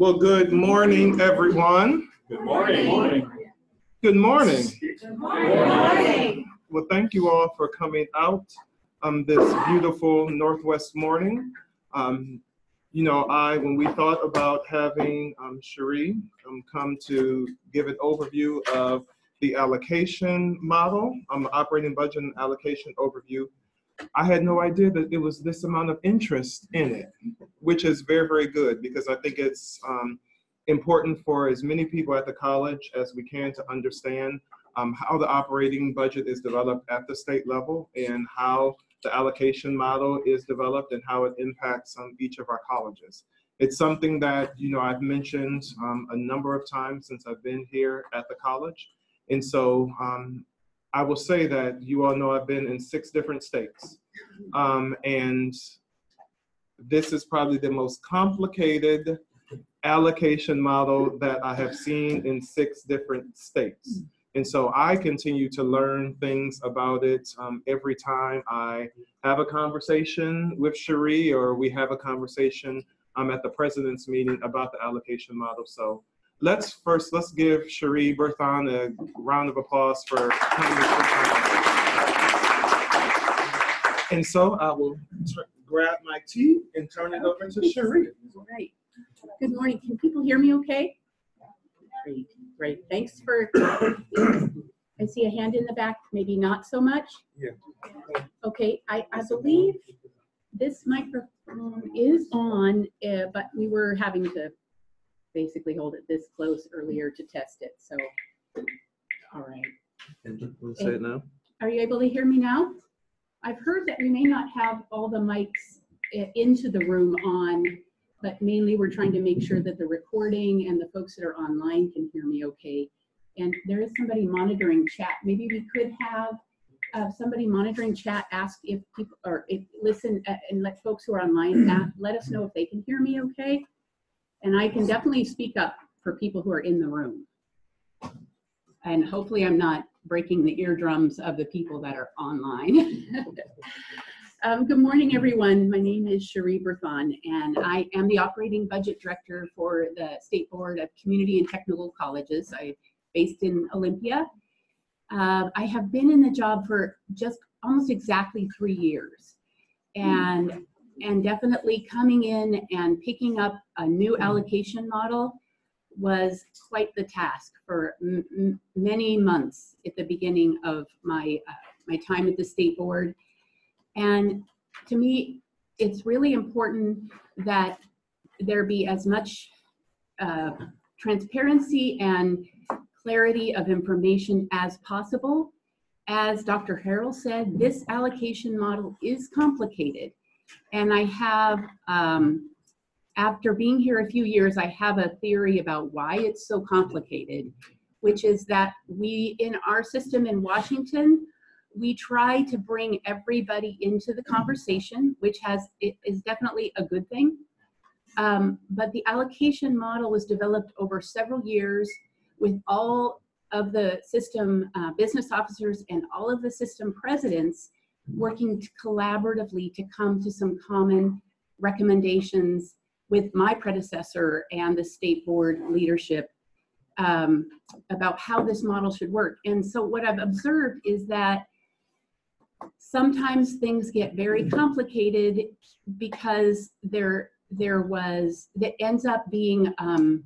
Well, good morning, everyone. Good morning. Good morning. Good morning. Well, thank you all for coming out um, this beautiful Northwest morning. Um, you know, I, when we thought about having um, Cherie um, come to give an overview of the allocation model, um, operating budget and allocation overview, I had no idea that there was this amount of interest in it, which is very, very good because I think it's um, important for as many people at the college as we can to understand um, how the operating budget is developed at the state level and how the allocation model is developed and how it impacts on each of our colleges. It's something that, you know, I've mentioned um, a number of times since I've been here at the college. And so um, I will say that you all know I've been in six different states. Um, and this is probably the most complicated allocation model that I have seen in six different states. And so I continue to learn things about it um, every time I have a conversation with Cherie or we have a conversation um, at the president's meeting about the allocation model. So let's first, let's give Cherie Berthon a round of applause for coming. And so I will grab my tea and turn it over to Cherie. All right. Good morning. Can people hear me okay? Great, great. Thanks for, I see a hand in the back, maybe not so much. Yeah. Okay, I, I believe this microphone is on, uh, but we were having to basically hold it this close earlier to test it, so. All right. Say it now. Are you able to hear me now? I've heard that we may not have all the mics into the room on, but mainly we're trying to make sure that the recording and the folks that are online can hear me okay. And there is somebody monitoring chat. Maybe we could have uh, somebody monitoring chat ask if people, or if, listen uh, and let folks who are online, a- let us know if they can hear me okay. And I can definitely speak up for people who are in the room. And hopefully I'm not breaking the eardrums of the people that are online. um, good morning, everyone. My name is Cherie Berthon, and I am the operating budget director for the State Board of Community and Technical Colleges. I'm based in Olympia. Uh, I have been in the job for just almost exactly three years. And, and definitely coming in and picking up a new allocation model was quite the task for many months at the beginning of my uh, my time at the state board. And to me it's really important that there be as much uh, transparency and clarity of information as possible. As dr harrell said this allocation model is complicated and i have um, after being here a few years, I have a theory about why it's so complicated, which is that we, in our system in Washington, we try to bring everybody into the conversation, which has is definitely a good thing. Um, but the allocation model was developed over several years with all of the system uh, business officers and all of the system presidents working collaboratively to come to some common recommendations with my predecessor and the state board leadership um, about how this model should work. And so what I've observed is that sometimes things get very complicated because there there was that ends up being um,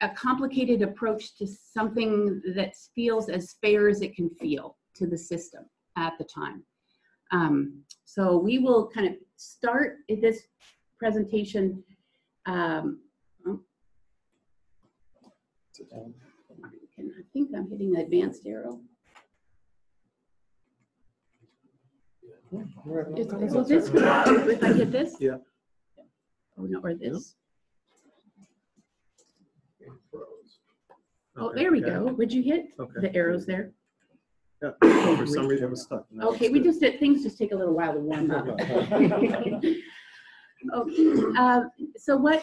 a complicated approach to something that feels as fair as it can feel to the system at the time. Um, so we will kind of start this presentation. Um, oh. I think I'm hitting the advanced arrow. Is- Will this, if I hit this? Yeah. Oh, no, or this? Oh, Okay, there we yeah. go. Would you hit Okay. the arrows there? Yeah, For some reason it was stuck. Okay, we just did, things just take a little while to warm up. Okay, um, so what,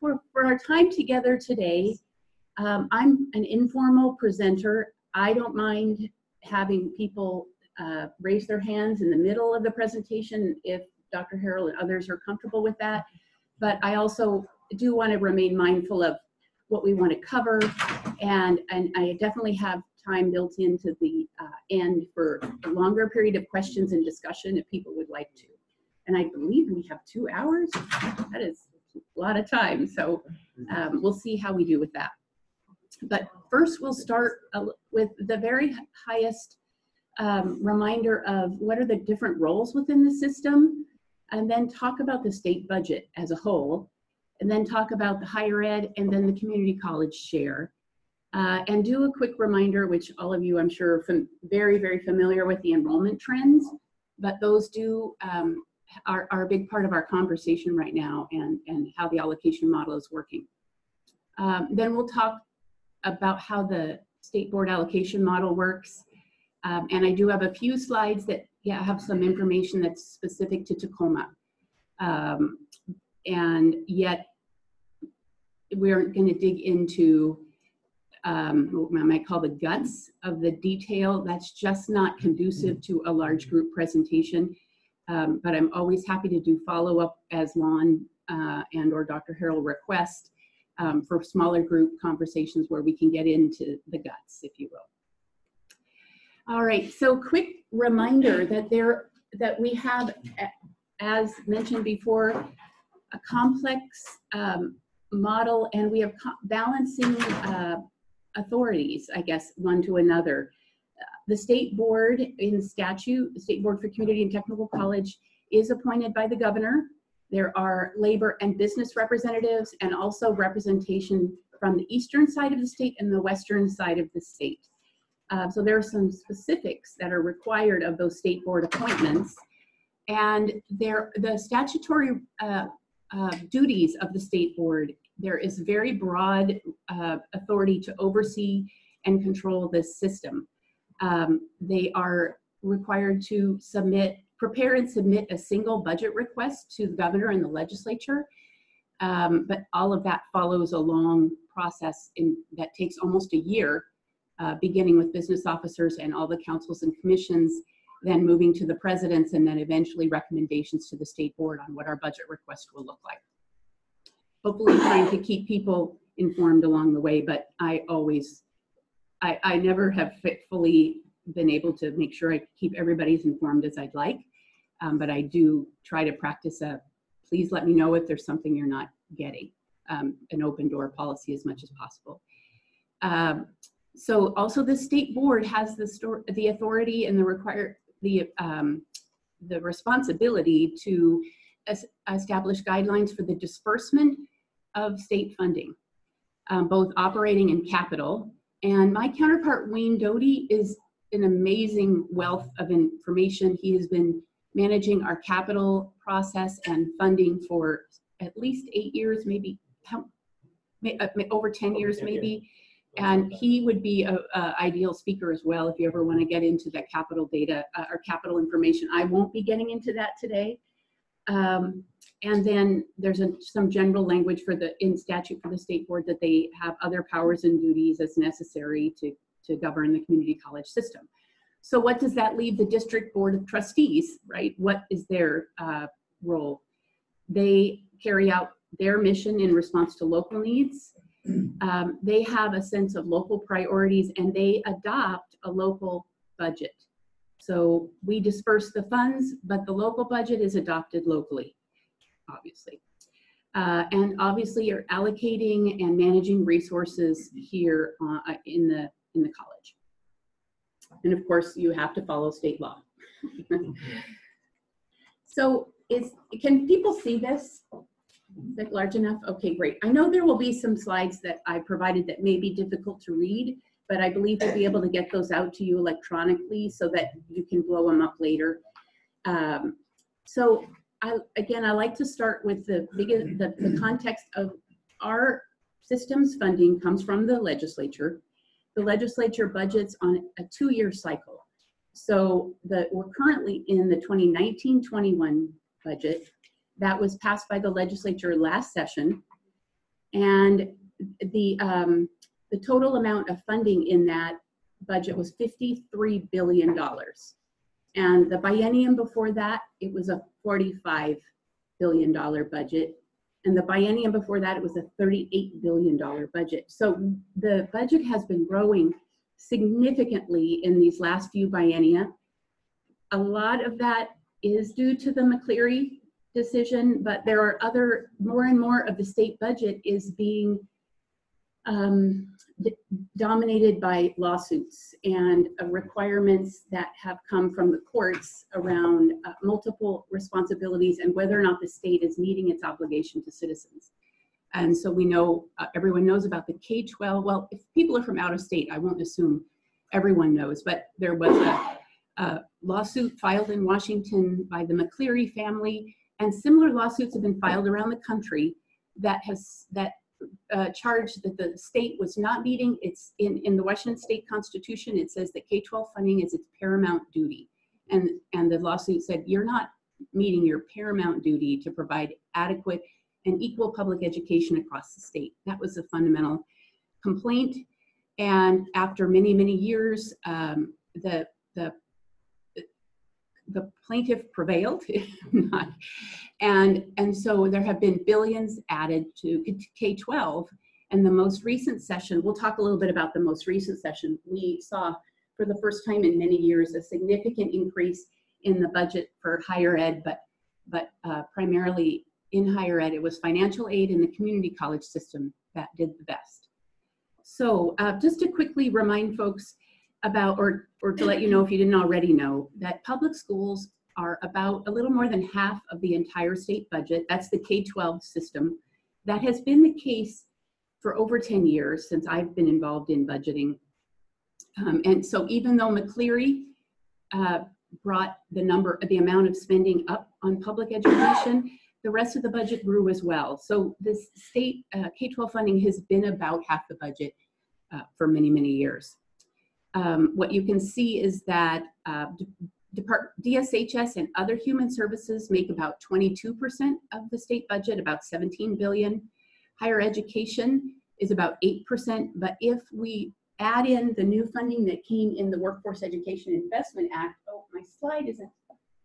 for, for our time together today, um, I'm an informal presenter. I don't mind having people uh, raise their hands in the middle of the presentation if Dr. Harrell and others are comfortable with that. But I also do want to remain mindful of what we want to cover. And, and I definitely have time built into the uh, end for a longer period of questions and discussion if people would like to. And I believe we have two hours. That is a lot of time. So um, we'll see how we do with that. But first, we'll start uh, with the very highest um, reminder of what are the different roles within the system, and then talk about the state budget as a whole, and then talk about the higher ed and then the community college share. Uh, and do a quick reminder, which all of you I'm sure are very, very familiar with the enrollment trends, but those do um, are, are a big part of our conversation right now and, and how the allocation model is working. Um, then we'll talk about how the state board allocation model works. Um, and I do have a few slides that yeah, have some information that's specific to Tacoma. Um, and yet we're going to dig into um, what I might call the guts of the detail. That's just not conducive to a large group presentation. Um, but I'm always happy to do follow-up as Lon uh, and or Dr. Harrell request um, for smaller group conversations where we can get into the guts, if you will. All right, so quick reminder that there that we have, as mentioned before, a complex um, model and we have balancing uh, authorities, I guess, one to another. The state board in statute, the State Board for Community and Technical College is appointed by the governor. There are labor and business representatives and also representation from the eastern side of the state and the western side of the state. Uh, so there are some specifics that are required of those state board appointments. And there, the statutory uh, uh, duties of the state board, there is very broad uh, authority to oversee and control this system. Um, they are required to submit, prepare and submit a single budget request to the governor and the legislature. Um, but all of that follows a long process in, that takes almost a year, uh, beginning with business officers and all the councils and commissions, then moving to the presidents, and then eventually recommendations to the state board on what our budget request will look like. Hopefully trying to keep people informed along the way, but I always I, I never have fully been able to make sure I keep everybody as informed as I'd like. Um, but I do try to practice a, please let me know if there's something you're not getting, um, an open door policy as much as possible. Um, so also the state board has the, store, the authority and the require the, um, the responsibility to es establish guidelines for the disbursement of state funding, um, both operating and capital, and my counterpart, Wayne Doty, is an amazing wealth of information. He has been managing our capital process and funding for at least eight years, maybe uh, over 10 years, maybe. And he would be an ideal speaker as well if you ever want to get into that capital data uh, or capital information. I won't be getting into that today. Um, and then there's a, some general language for the in statute for the state board that they have other powers and duties as necessary to, to govern the community college system. So what does that leave the district board of trustees, right? What is their uh, role? They carry out their mission in response to local needs. Um, they have a sense of local priorities and they adopt a local budget. So we disperse the funds, but the local budget is adopted locally obviously. Uh, and obviously you're allocating and managing resources here uh, in, the, in the college. And of course you have to follow state law. so is, can people see this? Is it large enough? Okay, great. I know there will be some slides that I provided that may be difficult to read, but I believe we'll be able to get those out to you electronically so that you can blow them up later. Um, so I, again, I like to start with the, the, the context of our systems funding comes from the legislature. The legislature budgets on a two-year cycle. So the, we're currently in the 2019-21 budget that was passed by the legislature last session. And the, um, the total amount of funding in that budget was $53 billion. And the biennium before that, it was a $45 billion budget. And the biennium before that, it was a $38 billion budget. So the budget has been growing significantly in these last few biennia. A lot of that is due to the McCleary decision, but there are other, more and more of the state budget is being um, dominated by lawsuits and uh, requirements that have come from the courts around uh, multiple responsibilities and whether or not the state is meeting its obligation to citizens. And so we know, uh, everyone knows about the K-12. Well, if people are from out of state, I won't assume everyone knows, but there was a, a lawsuit filed in Washington by the McCleary family, and similar lawsuits have been filed around the country that has, that uh, charge that the state was not meeting. It's in, in the Washington State Constitution, it says that K-12 funding is its paramount duty. And, and the lawsuit said, you're not meeting your paramount duty to provide adequate and equal public education across the state. That was the fundamental complaint. And after many, many years, um, the, the, the plaintiff prevailed. and, and so there have been billions added to K-12. And the most recent session, we'll talk a little bit about the most recent session, we saw for the first time in many years a significant increase in the budget for higher ed, but, but uh, primarily in higher ed, it was financial aid in the community college system that did the best. So uh, just to quickly remind folks about, or, or to let you know if you didn't already know, that public schools are about a little more than half of the entire state budget. That's the K-12 system. That has been the case for over 10 years since I've been involved in budgeting. Um, and so even though McCleary uh, brought the number, the amount of spending up on public education, the rest of the budget grew as well. So this state uh, K-12 funding has been about half the budget uh, for many, many years. Um, what you can see is that uh, DSHS and other human services make about 22% of the state budget, about 17 billion. Higher education is about 8%, but if we add in the new funding that came in the Workforce Education Investment Act, oh, my slide isn't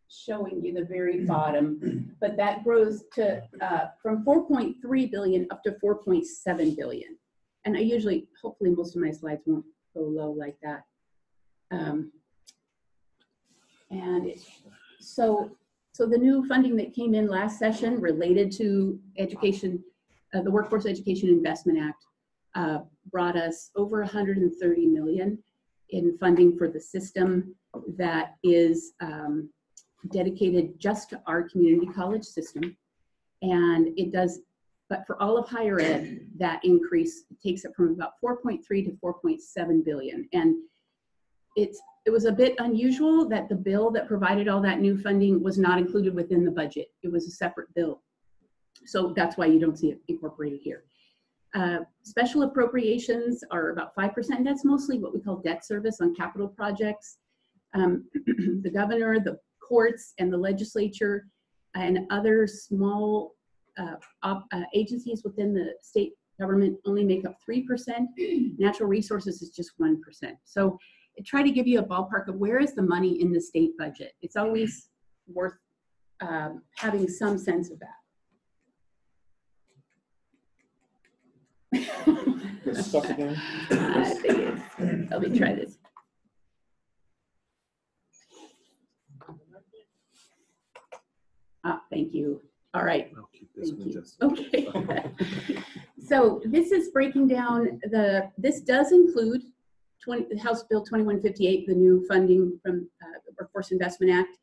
showing you the very bottom, but that grows to uh, from 4.3 billion up to 4.7 billion. And I usually, hopefully most of my slides won't go low like that. Um, and so, so the new funding that came in last session related to education, uh, the Workforce Education Investment Act, uh, brought us over 130 million in funding for the system that is um, dedicated just to our community college system. And it does, but for all of higher ed, that increase takes it from about 4.3 to 4.7 billion. And it's it was a bit unusual that the bill that provided all that new funding was not included within the budget. It was a separate bill. So that's why you don't see it incorporated here. Uh, special appropriations are about 5%. That's mostly what we call debt service on capital projects. Um, the governor, the courts, and the legislature, and other small uh, op, uh, agencies within the state government only make up 3%. Natural resources is just 1%. So try to give you a ballpark of where is the money in the state budget. It's always worth um, having some sense of that. Stuck again? I think it's- Let me try this. Ah, thank you. All right. I'll keep this Thank. Okay. So this is breaking down the, this does include 20, House Bill 2158, the new funding from uh, the Workforce Investment Act.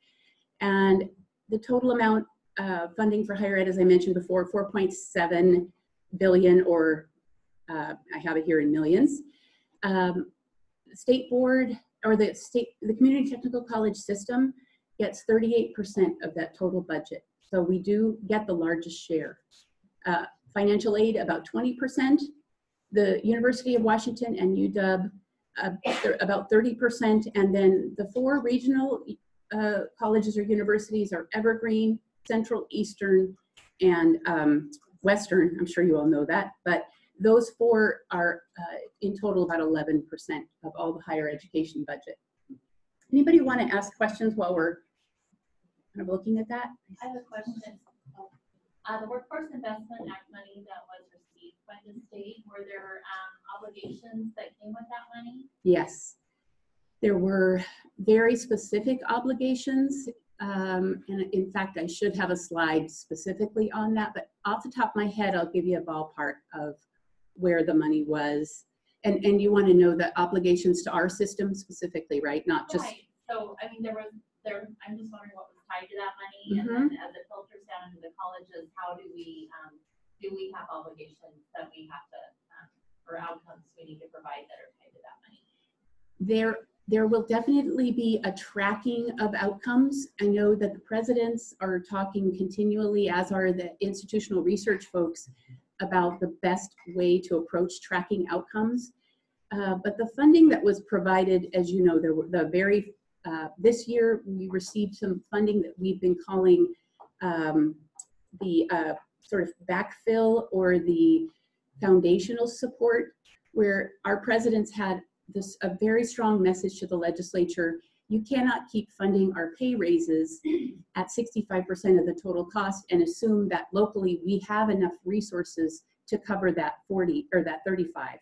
And the total amount uh, funding for higher ed, as I mentioned before, 4.7 billion, or uh, I have it here in millions. Um, State board, or the state, the community technical college system gets 38% of that total budget. So we do get the largest share. Uh, financial aid, about 20%. The University of Washington and UW, uh, about 30%. And then the four regional uh, colleges or universities are Evergreen, Central, Eastern, and um, Western. I'm sure you all know that. But those four are uh, in total about 11% of all the higher education budget. Anybody want to ask questions while we're kind of looking at that? I have a question. Uh, the Workforce Investment Act money that was received by the state, were there, um, obligations that came with that money? Yes. There were very specific obligations. Um, and in fact, I should have a slide specifically on that, but off the top of my head, I'll give you a ballpark of where the money was. And, and you want to know the obligations to our system specifically, right? Not just, Right, so, I mean, there was, there, I'm just wondering what was tied to that money, and then as it filters down into the colleges, how do we, um, do we have obligations that we have to, um, or outcomes we need to provide that are tied to that money? there, there will definitely be a tracking of outcomes. I know that the presidents are talking continually, as are the institutional research folks, about the best way to approach tracking outcomes. Uh, but the funding that was provided, as you know, there were the very, uh, this year we received some funding that we've been calling um, the uh, sort of backfill or the foundational support, where our presidents had this a very strong message to the legislature. You cannot keep funding our pay raises at 65% of the total cost and assume that locally we have enough resources to cover that 40 or that 35.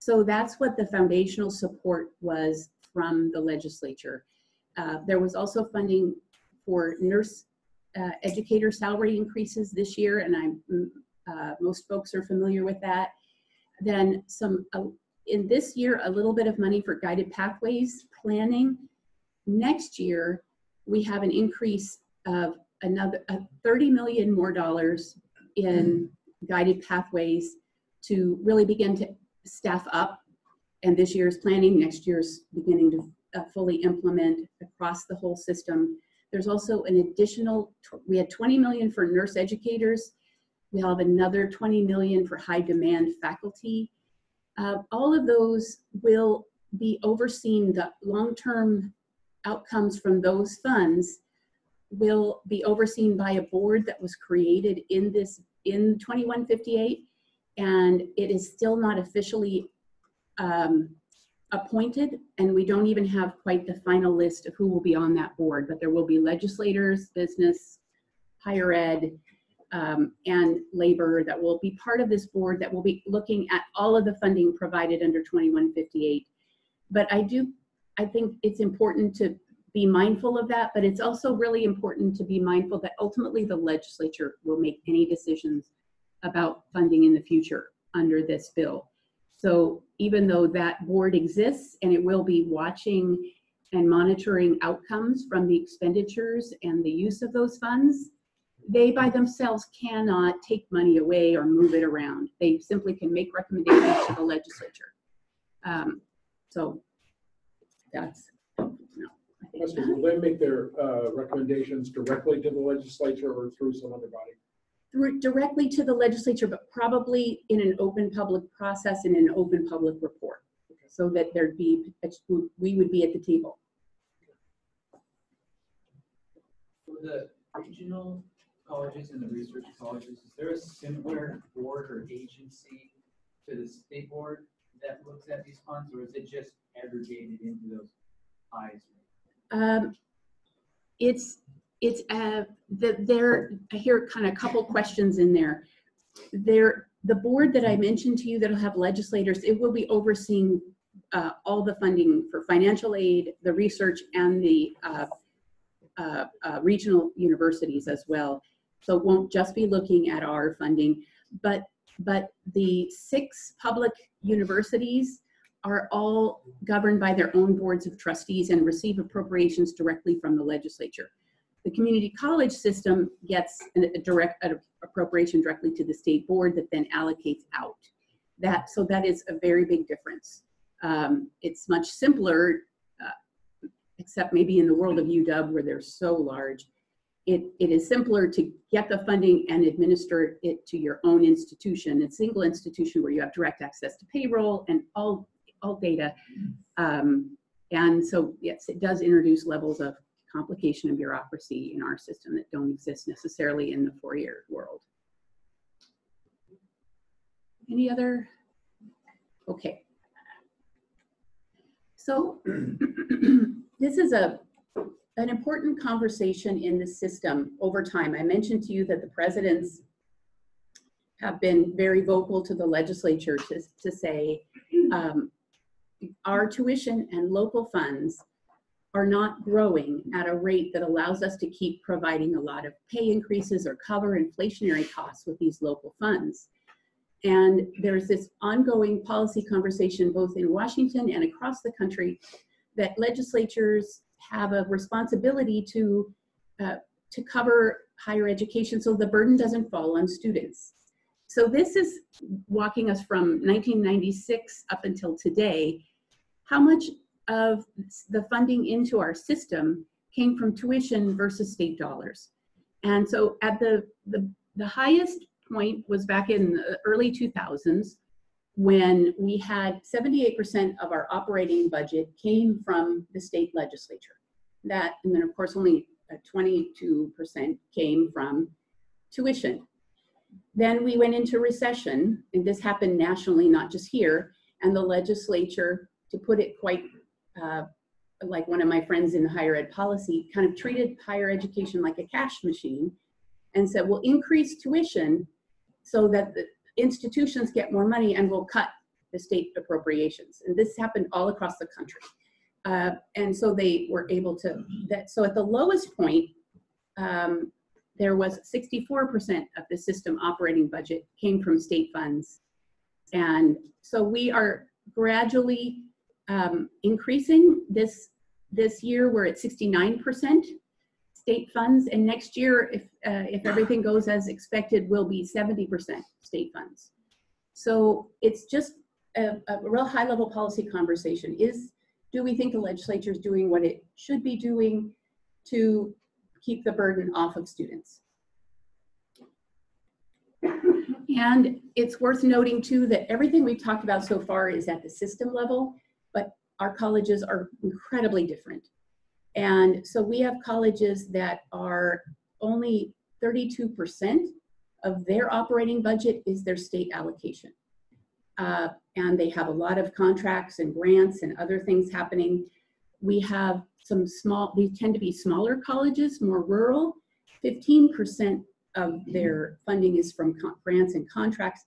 So that's what the foundational support was from the legislature. Uh, there was also funding for nurse uh, educator salary increases this year, and I'm mm, uh, most folks are familiar with that. Then some uh, in this year, a little bit of money for guided pathways planning. Next year, we have an increase of another uh, 30 million more dollars in guided pathways to really begin to staff up. And this year's planning, next year's beginning to uh, fully implement across the whole system. There's also an additional, we had 20 million for nurse educators. We have another 20 million for high demand faculty. Uh, all of those will be overseen, the long-term outcomes from those funds will be overseen by a board that was created in this, in 2158, and it is still not officially um, appointed, and we don't even have quite the final list of who will be on that board, but there will be legislators, business, higher ed, um, and labor that will be part of this board that will be looking at all of the funding provided under 2158. But I do, I think it's important to be mindful of that, but it's also really important to be mindful that ultimately the legislature will make any decisions about funding in the future under this bill. So even though that board exists and it will be watching and monitoring outcomes from the expenditures and the use of those funds, they by themselves cannot take money away or move it around. They simply can make recommendations to the legislature. Um, so that's, no, I think will they make their uh, recommendations directly to the legislature or through some other body? Through directly to the legislature, but probably in an open public process and an open public report. So that there'd be, we would be at the table. For the regional colleges and the research colleges, is there a similar board or agency to the state board that looks at these funds, or is it just aggregated into those eyes? Um, it's, it's, uh, the, there, I hear kind of a couple questions in there. There, the board that I mentioned to you that'll have legislators, it will be overseeing uh, all the funding for financial aid, the research, and the uh, uh, uh, regional universities as well. So it won't just be looking at our funding, but, but the six public universities are all governed by their own boards of trustees and receive appropriations directly from the legislature. The community college system gets an- a direct an appropriation directly to the state board that then allocates out. That, so that is a very big difference. Um, It's much simpler, uh, except maybe in the world of UW where they're so large. It, it is simpler to get the funding and administer it to your own institution, a single institution where you have direct access to payroll and all, all data. Um, And so, yes, it does introduce levels of complication and bureaucracy in our system that don't exist necessarily in the four-year world. Any other? Okay. So this is a an important conversation in the system over time. I mentioned to you that the presidents have been very vocal to the legislature to, to say um, our tuition and local funds are not growing at a rate that allows us to keep providing a lot of pay increases or cover inflationary costs with these local funds. And there's this ongoing policy conversation both in Washington and across the country that legislatures have a responsibility to, uh, to cover higher education so the burden doesn't fall on students. So this is walking us from 1996 up until today. How much of the funding into our system came from tuition versus state dollars? And so at the, the, the highest point was back in the early 2000s when we had 78% of our operating budget came from the state legislature. That, and then of course only uh, 22% came from tuition. Then we went into recession, and this happened nationally, not just here, and the legislature, to put it quite uh, like one of my friends in higher ed policy, kind of treated higher education like a cash machine and said, we'll increase tuition so that the institutions get more money and we'll cut the state appropriations. And this happened all across the country. Uh, and so they were able to, that, so at the lowest point, um, there was 64% of the system operating budget came from state funds. And so we are gradually um, increasing this this year. We're at 69% state funds, and next year, if uh, if everything goes as expected, will be 70% state funds. So it's just a, a real high level policy conversation. Is do we think the legislature is doing what it should be doing to keep the burden off of students? And it's worth noting too that everything we've talked about so far is at the system level, but our colleges are incredibly different. And so we have colleges that are only 32% of their operating budget is their state allocation. Uh, and they have a lot of contracts and grants and other things happening. We have some small, these tend to be smaller colleges, more rural. 15% of their funding is from grants and contracts,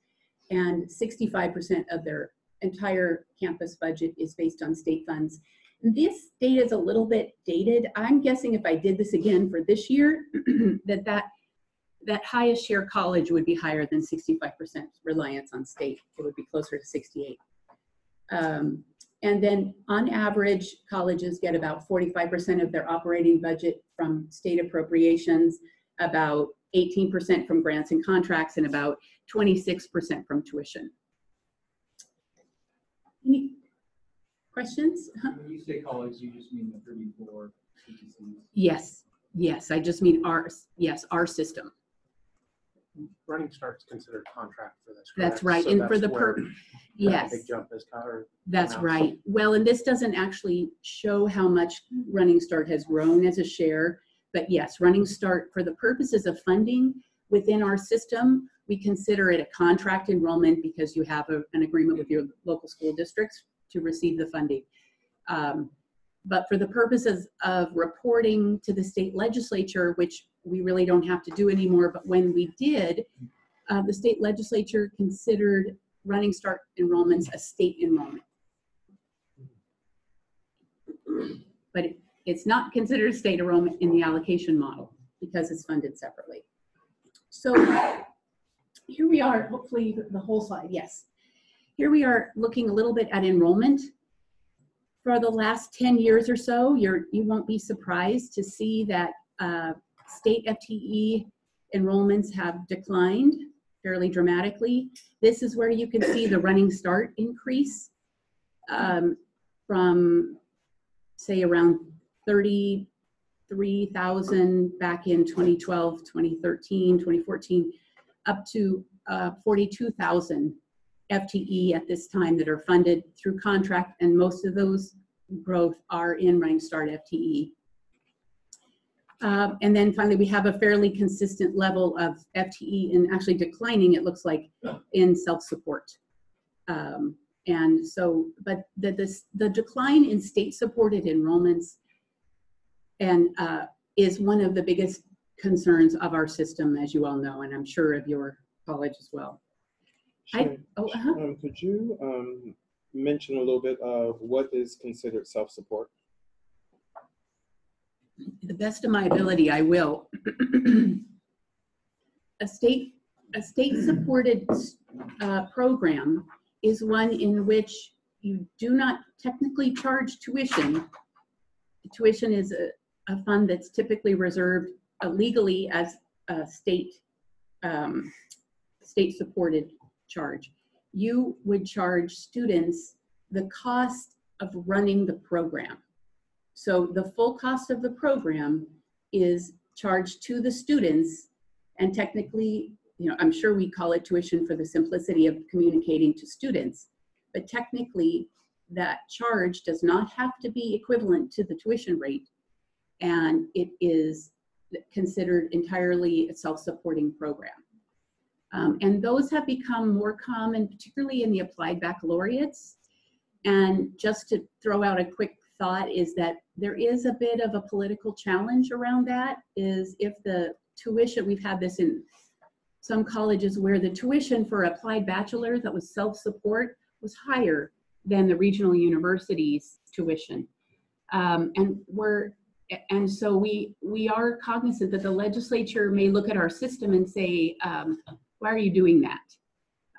and 65% of their entire campus budget is based on state funds. This data is a little bit dated. I'm guessing if I did this again for this year, that, that that highest share college would be higher than 65% reliance on state. It would be closer to 68. Um, and then on average, colleges get about 45% of their operating budget from state appropriations, about 18% from grants and contracts, and about 26% from tuition. Any questions? When you say college, you just mean the thirty-four CTCs? Yes, yes, I just mean our, yes, our system. Running Start's considered contract for this. That's right, So and for the where per, yes, Big jump is covered. that's now. right. Well, and this doesn't actually show how much Running Start has grown as a share, but yes, Running Start, for the purposes of funding within our system, we consider it a contract enrollment because you have a- an agreement with your local school districts to receive the funding. Um, But for the purposes of reporting to the state legislature, which we really don't have to do anymore, but when we did, uh, the state legislature considered Running Start enrollments a state enrollment. But it- it's not considered state enrollment in the allocation model because it's funded separately. So here we are, hopefully the- whole slide, yes. Here we are looking a little bit at enrollment. For the last 10 years or so, you're, you won't be surprised to see that uh, state FTE enrollments have declined fairly dramatically. This is where you can see the running start increase um, from, say, around 33,000 back in 2012, 2013, 2014, up to uh, 42,000 FTE at this time that are funded through contract, and most of those growth are in Running Start FTE. Um, and then finally, we have a fairly consistent level of FTE and actually declining, it looks like, in self-support. Um, and so, but the, this, the decline in state-supported enrollments and uh, is one of the biggest concerns of our system, as you all know, and I'm sure of your college as well. I- Oh, uh-huh. Um, could you, um, mention a little bit of what is considered self-support? the best of my ability, I will. A state, a state-supported uh, program is one in which you do not technically charge tuition. Tuition is a, a fund that's typically reserved uh, legally as a state, um, state-supported charge. You would charge students the cost of running the program. So the full cost of the program is charged to the students and technically, you know, I'm sure we call it tuition for the simplicity of communicating to students, but technically that charge does not have to be equivalent to the tuition rate. And it is considered entirely a self-supporting program. Um, and those have become more common, particularly in the applied baccalaureates. And just to throw out a quick thought is that there is a bit of a political challenge around that is if the tuition, we've had this in some colleges where the tuition for applied bachelor that was self-support was higher than the regional university's tuition. Um, and we're, and so we, we are cognizant that the legislature may look at our system and say, um, why are you doing that?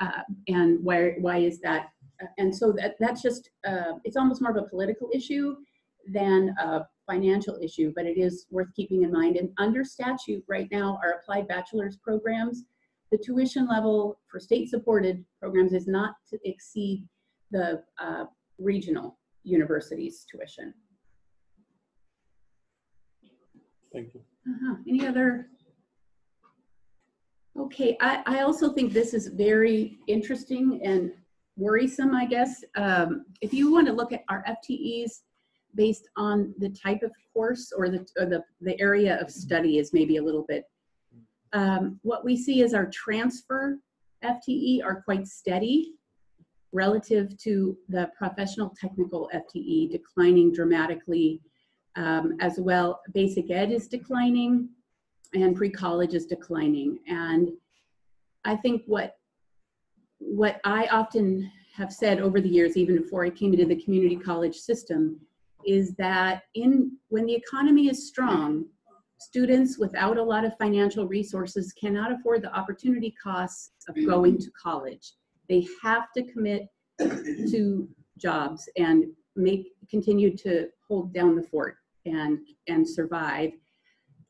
Uh, and why, why is that? And so that, that's just, uh, it's almost more of a political issue than a financial issue, but it is worth keeping in mind. And under statute right now, our applied bachelor's programs, the tuition level for state-supported programs is not to exceed the uh, regional university's tuition. Thank you. Uh-huh. Any other? Okay, I, I also think this is very interesting and worrisome, I guess. Um, if you want to look at our FTEs based on the type of course or the, or the, the area of study is maybe a little bit. Um, what we see is our transfer FTE are quite steady relative to the professional technical FTE declining dramatically um, as well. Basic ed is declining and pre-college is declining. And I think what, what I often have said over the years, even before I came into the community college system, is that in when the economy is strong, students without a lot of financial resources cannot afford the opportunity costs of going to college. They have to commit to jobs and make continue to hold down the fort and and survive.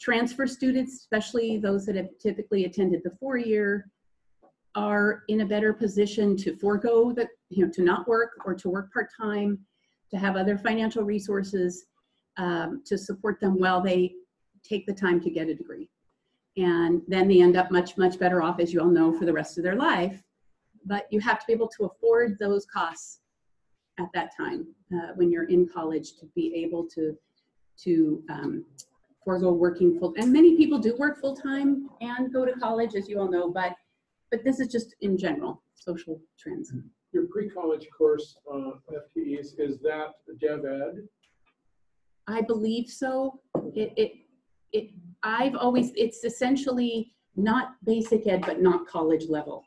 Transfer students, especially those that have typically attended the four-year, are in a better position to forego the, you know, to not work or to work part-time, to have other financial resources um, to support them while they take the time to get a degree. And then they end up much, much better off, as you all know, for the rest of their life. But you have to be able to afford those costs at that time uh, when you're in college to be able to, to um, forego working full, and many people do work full-time and go to college, as you all know, but, but this is just in general, social trends. Your pre-college course, uh, FTEs, is that dev ed? I believe so. It, it, it, I've always, it's essentially not basic ed, but not college level.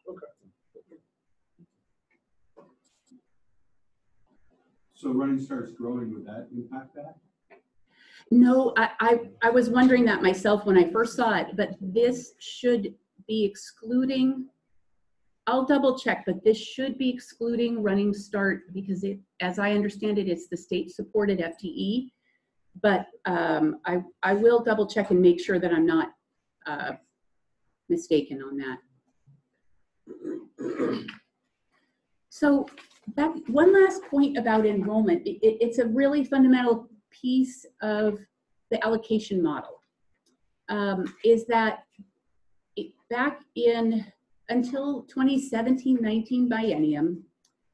So Running Start's growing, would that impact that? No, I, I, I was wondering that myself when I first saw it, but this should be excluding, I'll double check, but this should be excluding Running Start because it, as I understand it, it's the state supported FTE. But um, I, I will double check and make sure that I'm not uh, mistaken on that. So one last point about enrollment. It, it- it's a really fundamental piece of the allocation model. Um, is that it, back in, until 2017-19 biennium,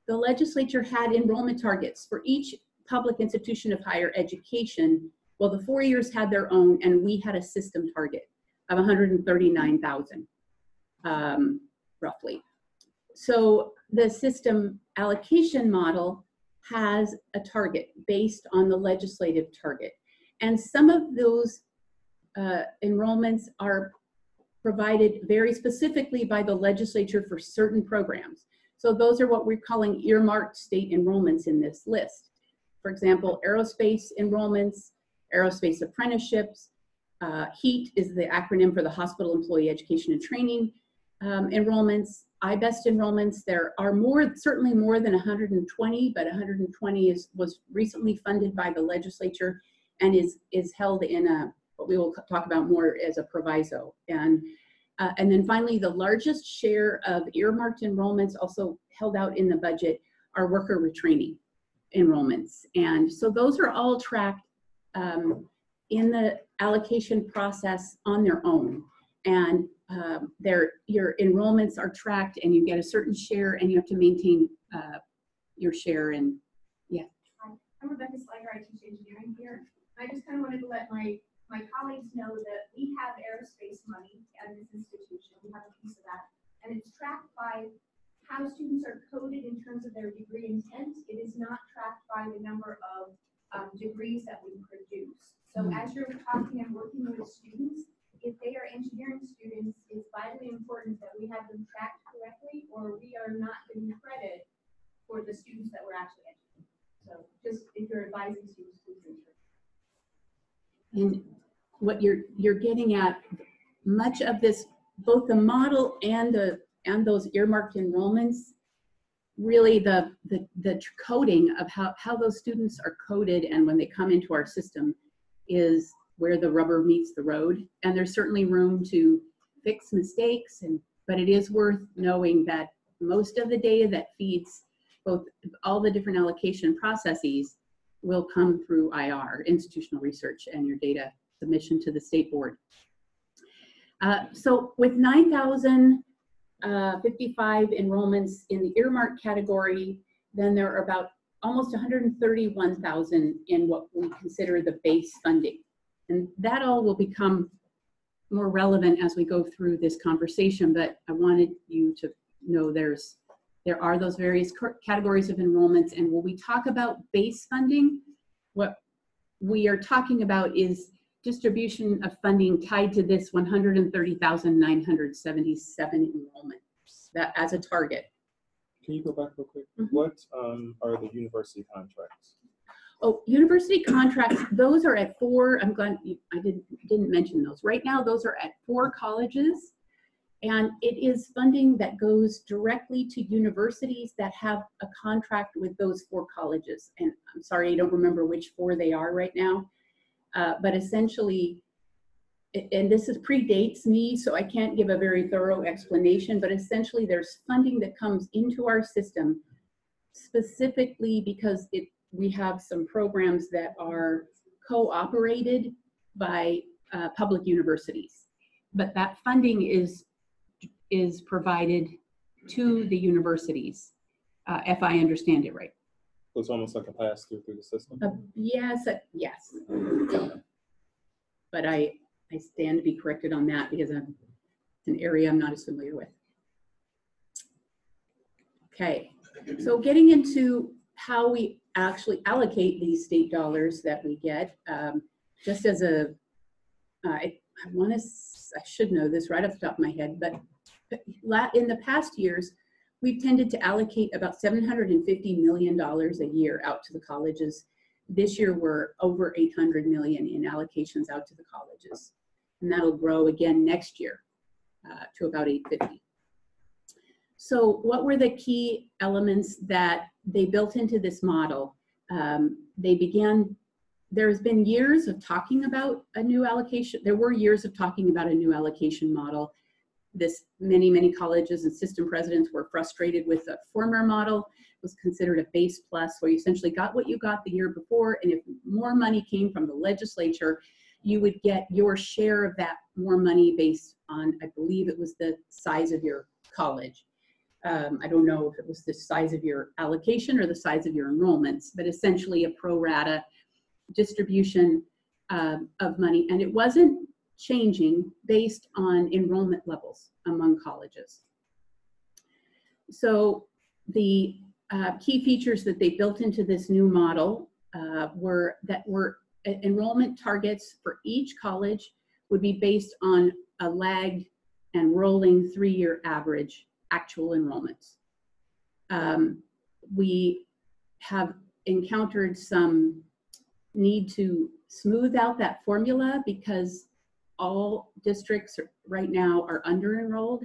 the legislature had enrollment targets for each public institution of higher education. Well, the four years had their own and we had a system target of 139,000, um, roughly. So the system allocation model has a target based on the legislative target. And some of those uh, enrollments are provided very specifically by the legislature for certain programs. So those are what we're calling earmarked state enrollments in this list. For example, aerospace enrollments, aerospace apprenticeships, uh, HEET is the acronym for the Hospital Employee Education and Training um, enrollments, IBEST enrollments. There are more, certainly more than 120, but 120 is was recently funded by the legislature and is is held in a what we will talk about more as a proviso. And uh, and then finally, the largest share of earmarked enrollments also held out in the budget are worker retraining enrollments. And so those are all tracked um, in the allocation process on their own. And um, their, your enrollments are tracked and you get a certain share and you have to maintain uh, your share and yeah Hi, I'm Rebecca Slager, I teach engineering here. I just kind of wanted to let my, my colleagues know that we have aerospace money at this institution. We have a piece of that. And it's tracked by how students are coded in terms of their degree intent. It is not tracked by the number of um, degrees that we produce. So Hmm. as you're talking and working with students, if they are engineering students, it's vitally important that we have them tracked correctly or we are not getting credit for the students that we're actually educating. So just if you're advising students, please ensure. And what you're you're getting at, much of this, both the model and the and those earmarked enrollments, really the the the coding of how how those students are coded and when they come into our system is where the rubber meets the road. And there's certainly room to fix mistakes and but it is worth knowing that most of the data that feeds both all the different allocation processes will come through IR, institutional research, and your data submission to the state board. Uh, so with 9,055 enrollments in the earmark category, then there are about almost 131,000 in what we consider the base funding. And that all will become more relevant as we go through this conversation, but I wanted you to know there's there are those various categories of enrollments, and when we talk about base funding, what we are talking about is distribution of funding tied to this 130,977 enrollments, that as a target. Can you go back real quick? Mhm. What um, are the university contracts? Oh, university contracts, those are at four, I'm glad, I didn't, didn't mention those. Right now, those are at four colleges. And it is funding that goes directly to universities that have a contract with those four colleges. And I'm sorry, I don't remember which four they are right now. Uh, But essentially, and this is predates me, so I can't give a very thorough explanation, but essentially there's funding that comes into our system specifically because it, we have some programs that are co-operated by uh, public universities. But that funding is, is provided to the universities, uh, if I understand it right. So it's almost like a pass through through the system. Uh, Yes, uh, yes. But I, I stand to be corrected on that because I'm, it's an area I'm not as familiar with. Okay, so getting into how we actually allocate these state dollars that we get, um, just as a, uh, I, I want to, I should know this right off the top of my head, but in the past years, we've tended to allocate about $750 million a year out to the colleges. This year, we're over 800 million in allocations out to the colleges. And that'll grow again next year uh, to about 850. So what were the key elements that they built into this model? Um, they began, there's been years of talking about a new allocation. There were years of talking about a new allocation model this many many colleges and system presidents were frustrated with the former model it was considered a base plus where you essentially got what you got the year before and if more money came from the legislature you would get your share of that more money based on i believe it was the size of your college um, i don't know if it was the size of your allocation or the size of your enrollments but essentially a pro rata distribution um, of money and it wasn't changing based on enrollment levels among colleges. So the uh, key features that they built into this new model uh, were that were e- enrollment targets for each college would be based on a lagged and rolling three-year average actual enrollments. Um, We have encountered some need to smooth out that formula because all districts right now are under enrolled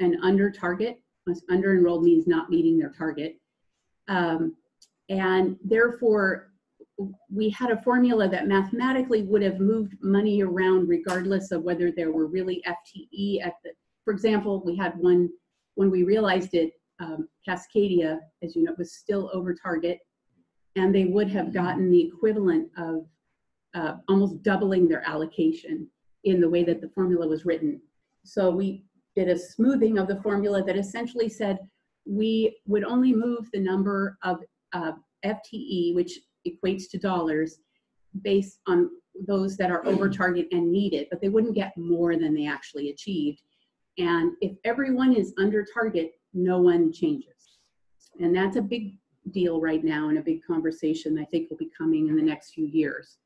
and under target. Under enrolled means not meeting their target. Um, and therefore, we had a formula that mathematically would have moved money around regardless of whether there were really FTE at the, for example, we had one, when we realized it, um, Cascadia, as you know, was still over target. And they would have gotten the equivalent of uh, almost doubling their allocation in the way that the formula was written. So we did a smoothing of the formula that essentially said we would only move the number of uh, FTE, which equates to dollars, based on those that are over target and needed, but they wouldn't get more than they actually achieved. And if everyone is under target, no one changes. And that's a big deal right now and a big conversation I think will be coming in the next few years.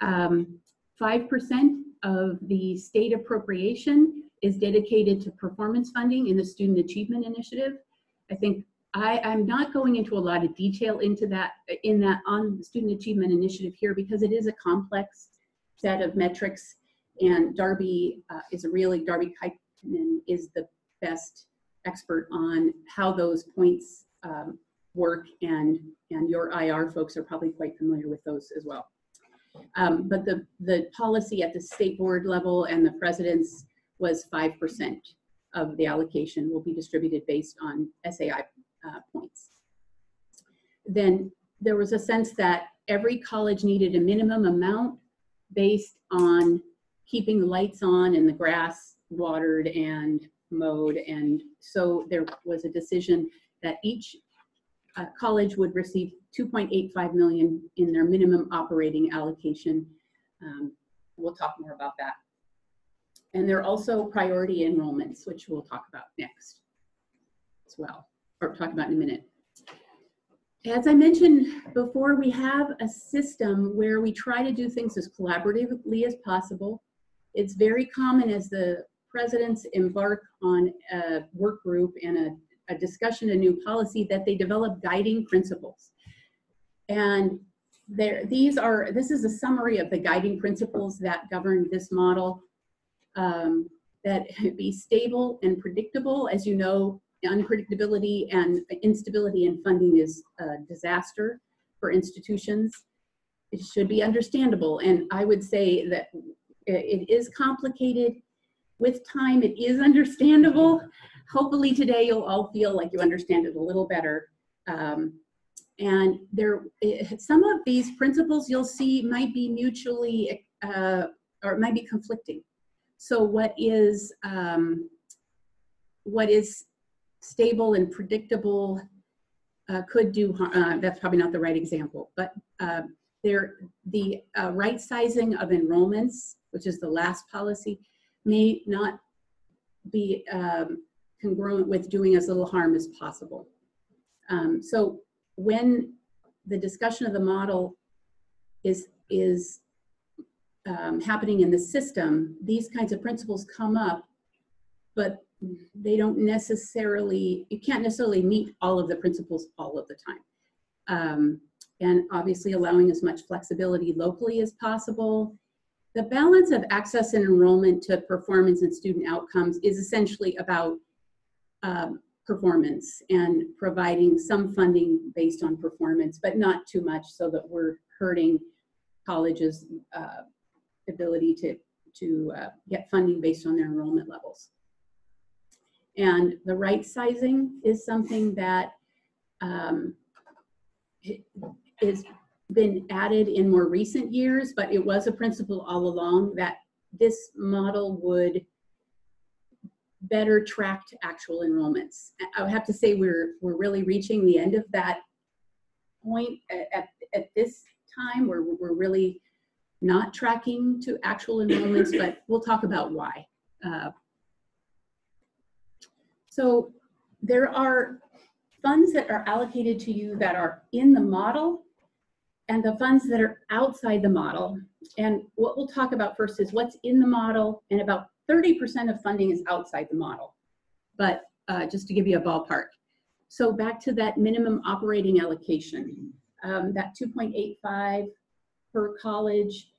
Um, 5% of the state appropriation is dedicated to performance funding in the Student Achievement Initiative. I think I, I'm not going into a lot of detail into that, in that on the Student Achievement Initiative here because it is a complex set of metrics and Darby uh, is a really, Darby Kaikkonen is the best expert on how those points um, work and, and your IR folks are probably quite familiar with those as well. Um, but the, the policy at the state board level and the president's was 5% of the allocation will be distributed based on SAI uh, points. Then there was a sense that every college needed a minimum amount based on keeping the lights on and the grass watered and mowed. And so there was a decision that each uh, college would receive 2.85 million in their minimum operating allocation. Um, we'll talk more about that. And there are also priority enrollments, which we'll talk about next as well, or talk about in a minute. As I mentioned before, we have a system where we try to do things as collaboratively as possible. It's very common as the presidents embark on a work group and a, a discussion, a new policy, that they develop guiding principles. And there, these are, this is a summary of the guiding principles that govern this model. Um, that be stable and predictable. As you know, unpredictability and instability in funding is a disaster for institutions. It should be understandable. And I would say that it is complicated. With time, it is understandable. Hopefully today you'll all feel like you understand it a little better. Um, and there, some of these principles you'll see might be mutually, uh, or might be conflicting. So what is, um, what is stable and predictable uh, could do, uh, that's probably not the right example, but uh, there, the uh, right sizing of enrollments, which is the last policy, may not be um, congruent with doing as little harm as possible. Um, so when the discussion of the model is, is um, happening in the system, these kinds of principles come up, but they don't necessarily, you can't necessarily meet all of the principles all of the time. Um, and obviously allowing as much flexibility locally as possible. The balance of access and enrollment to performance and student outcomes is essentially about um, performance and providing some funding based on performance, but not too much so that we're hurting colleges' uh, ability to, to uh, get funding based on their enrollment levels. And the right sizing is something that um, is been added in more recent years, but it was a principle all along that this model would better track actual enrollments. I would have to say we're, we're really reaching the end of that point at, at, at this time where we're really not tracking to actual enrollments, but we'll talk about why. Uh, so there are funds that are allocated to you that are in the model, and the funds that are outside the model. And what we'll talk about first is what's in the model, and about 30% of funding is outside the model. But uh, just to give you a ballpark. So back to that minimum operating allocation, um, that 2.85 per college.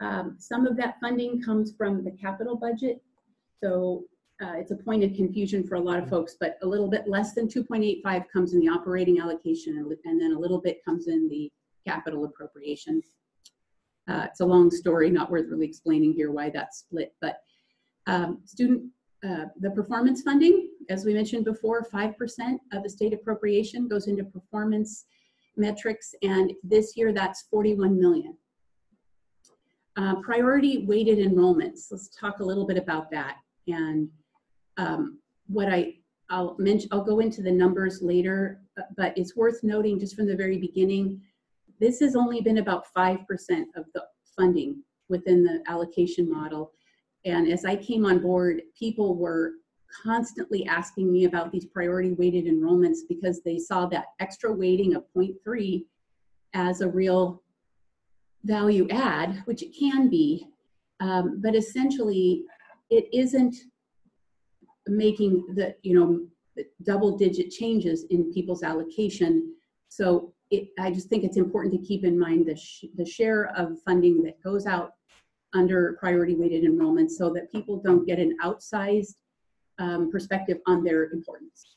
Um, some of that funding comes from the capital budget. So uh, it's a point of confusion for a lot of folks, but a little bit less than 2.85 comes in the operating allocation and, and then a little bit comes in the capital appropriation. Uh, it's a long story, not worth really explaining here why that's split, but um, student, uh, the performance funding, as we mentioned before, 5% of the state appropriation goes into performance metrics, and this year that's 41 million. Uh, priority weighted enrollments, let's talk a little bit about that. And um, what I, I'll mention, I'll go into the numbers later, but it's worth noting just from the very beginning, this has only been about 5% of the funding within the allocation model. And as I came on board, people were constantly asking me about these priority weighted enrollments because they saw that extra weighting of 0.3 as a real value add, which it can be, um, but essentially it isn't making the, you know, double digit changes in people's allocation. So it, I just think it's important to keep in mind the, sh the share of funding that goes out under priority weighted enrollment so that people don't get an outsized um, perspective on their importance.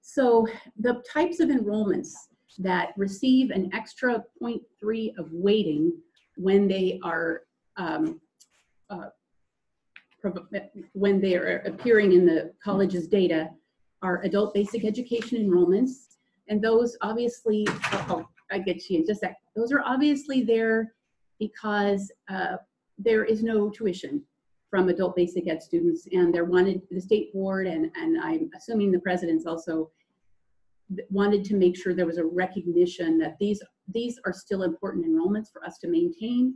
So the types of enrollments that receive an extra 0.3 of weighting when they are um, uh, when they are appearing in the college's data are adult basic education enrollments. And those obviously, oh, I get you in just a sec. Those are obviously there because uh, there is no tuition from adult basic ed students and they're wanted, the state board and, and I'm assuming the president's also wanted to make sure there was a recognition that these, these are still important enrollments for us to maintain.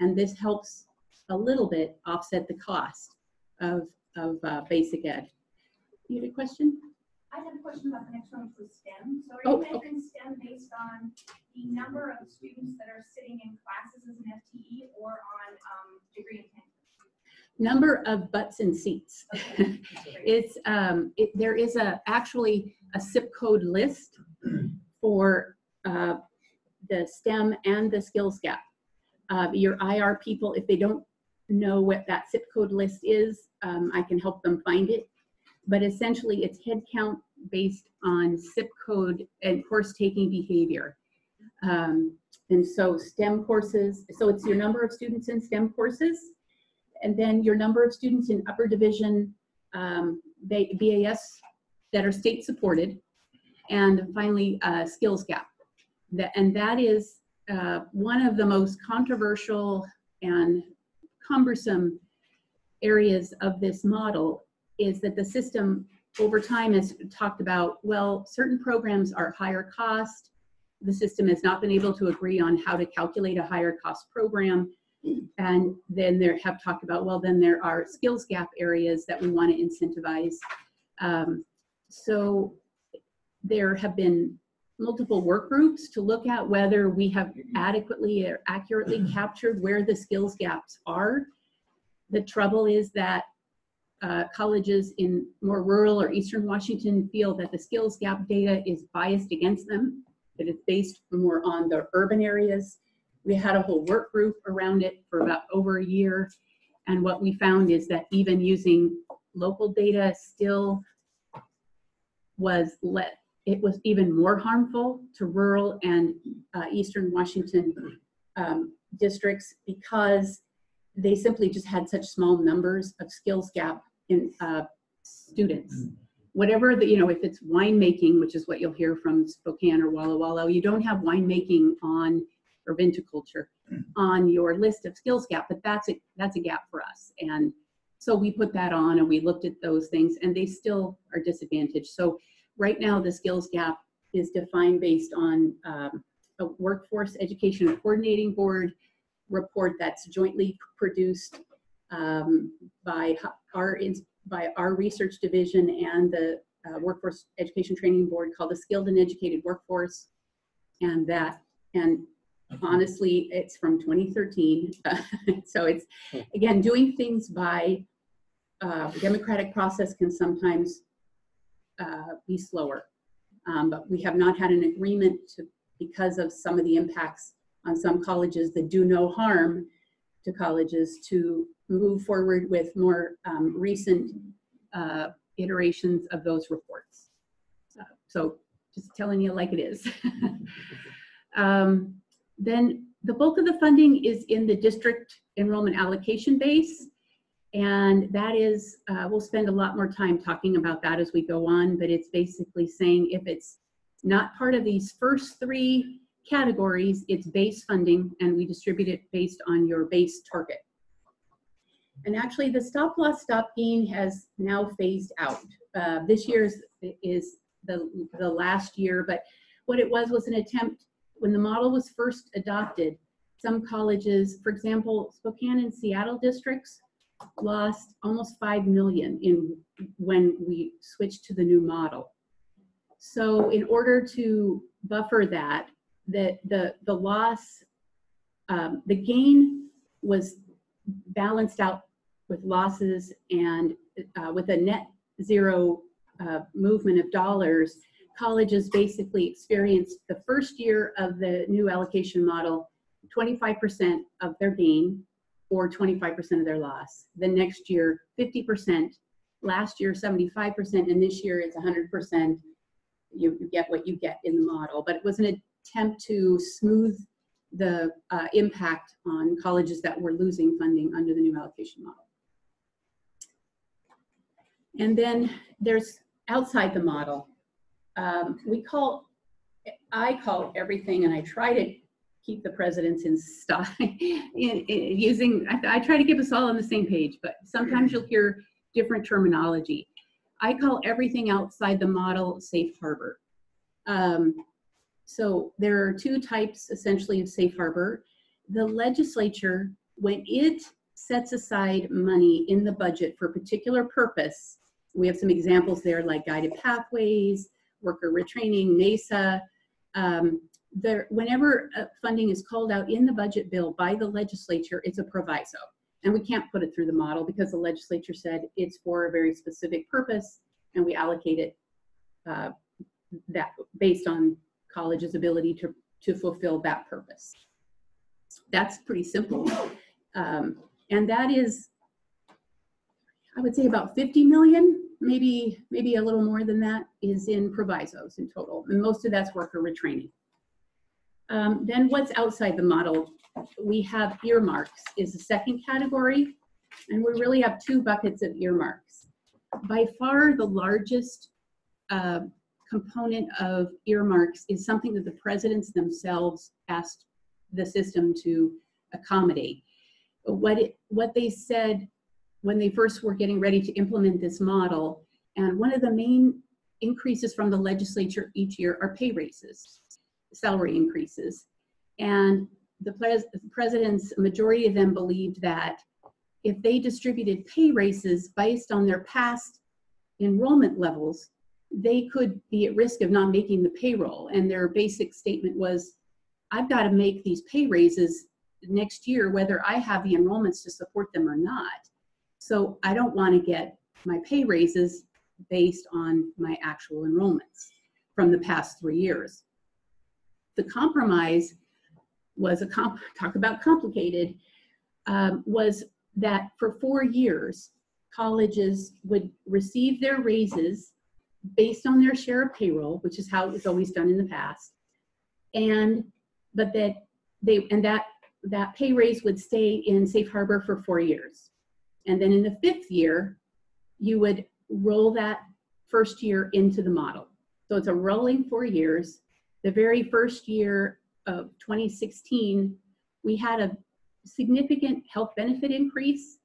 And this helps a little bit offset the cost of, of uh, basic ed. You had a question? I have a question about the next one for STEM. So Oh, are you measuring STEM based on the number of students that are sitting in classes as an FTE or on um, degree intent? Number of butts and seats. it's, um, it, there is a, actually a zip code list for uh, the STEM and the skills gap. Uh, your IR people, if they don't know what that zip code list is, um, I can help them find it. But essentially it's headcount based on zip code and course taking behavior. Um, and so STEM courses, so it's your number of students in STEM courses, and then your number of students in upper division um, BAS that are state supported, and finally uh, skills gap. That, and that is uh, one of the most controversial and cumbersome areas of this model is that the system over time has talked about, well, certain programs are higher cost. The system has not been able to agree on how to calculate a higher cost program. And then there have talked about, well, then there are skills gap areas that we want to incentivize. Um, so there have been multiple work groups to look at whether we have adequately or accurately captured where the skills gaps are. The trouble is that uh, colleges in more rural or Eastern Washington feel that the skills gap data is biased against them, that it's based more on the urban areas. We had a whole work group around it for about over a year. And what we found is that even using local data still was let, it was even more harmful to rural and uh, Eastern Washington um, districts because they simply just had such small numbers of skills gap in uh, students. Whatever the, you know, if it's winemaking, which is what you'll hear from Spokane or Walla Walla, you don't have winemaking on, or viticulture, on your list of skills gap, but that's a, that's a gap for us. And so we put that on and we looked at those things and they still are disadvantaged. So right now the skills gap is defined based on um, a workforce education coordinating board report that's jointly produced um, by our by our research division and the uh, workforce education training board called the skilled and educated workforce and that And honestly, it's from 2013. So it's, again, doing things by uh, democratic process can sometimes uh, be slower. Um, But we have not had an agreement to, because of some of the impacts on some colleges that do no harm to colleges to move forward with more um, recent uh, iterations of those reports. Uh, So just telling you like it is. Um, Then the bulk of the funding is in the district enrollment allocation base. And that is, uh, we'll spend a lot more time talking about that as we go on, but it's basically saying if it's not part of these first three categories, it's base funding and we distribute it based on your base target. And actually the stop loss, stop gain has now phased out. Uh, this year's is the, the last year, but what it was was an attempt, when the model was first adopted, some colleges, for example, Spokane and Seattle districts lost almost 5 million in when we switched to the new model. So in order to buffer that, the, the, the loss, um, the gain was balanced out with losses and uh, with a net zero uh, movement of dollars, colleges basically experienced the first year of the new allocation model, 25% of their gain or 25% of their loss. The next year, 50%, last year, 75%, and this year it's 100%. You, you get what you get in the model, but it was an attempt to smooth the uh, impact on colleges that were losing funding under the new allocation model. And then there's outside the model. Um, we call, I call everything, and I try to keep the presidents in in using, I, I try to keep us all on the same page, but sometimes you'll hear different terminology. I call everything outside the model safe harbor. Um, so there are two types essentially of safe harbor. The legislature, when it sets aside money in the budget for a particular purpose, we have some examples there like guided pathways, worker retraining, MESA. Um, there, whenever funding is called out in the budget bill by the legislature, it's a proviso. And we can't put it through the model because the legislature said it's for a very specific purpose and we allocate it uh, that based on college's ability to, to fulfill that purpose. That's pretty simple. Um, and that is, I would say about 50 million, maybe, maybe a little more than that is in provisos in total. And most of that's worker retraining. Um, then what's outside the model? We have earmarks is the second category. And we really have two buckets of earmarks. By far the largest uh, component of earmarks is something that the presidents themselves asked the system to accommodate. What, it, what they said when they first were getting ready to implement this model, and one of the main increases from the legislature each year are pay raises, salary increases. And the, pres the president's majority of them believed that if they distributed pay raises based on their past enrollment levels, they could be at risk of not making the payroll. And their basic statement was, I've got to make these pay raises next year, whether I have the enrollments to support them or not. So I don't want to get my pay raises based on my actual enrollments from the past three years. The compromise was a comp talk about complicated, um, was that for four years, colleges would receive their raises based on their share of payroll, which is how it was always done in the past. And, but that they, and that, that pay raise would stay in safe harbor for four years. And then in the fifth year, you would roll that first year into the model. So it's a rolling four years. The very first year of 2016, we had a significant health benefit increase,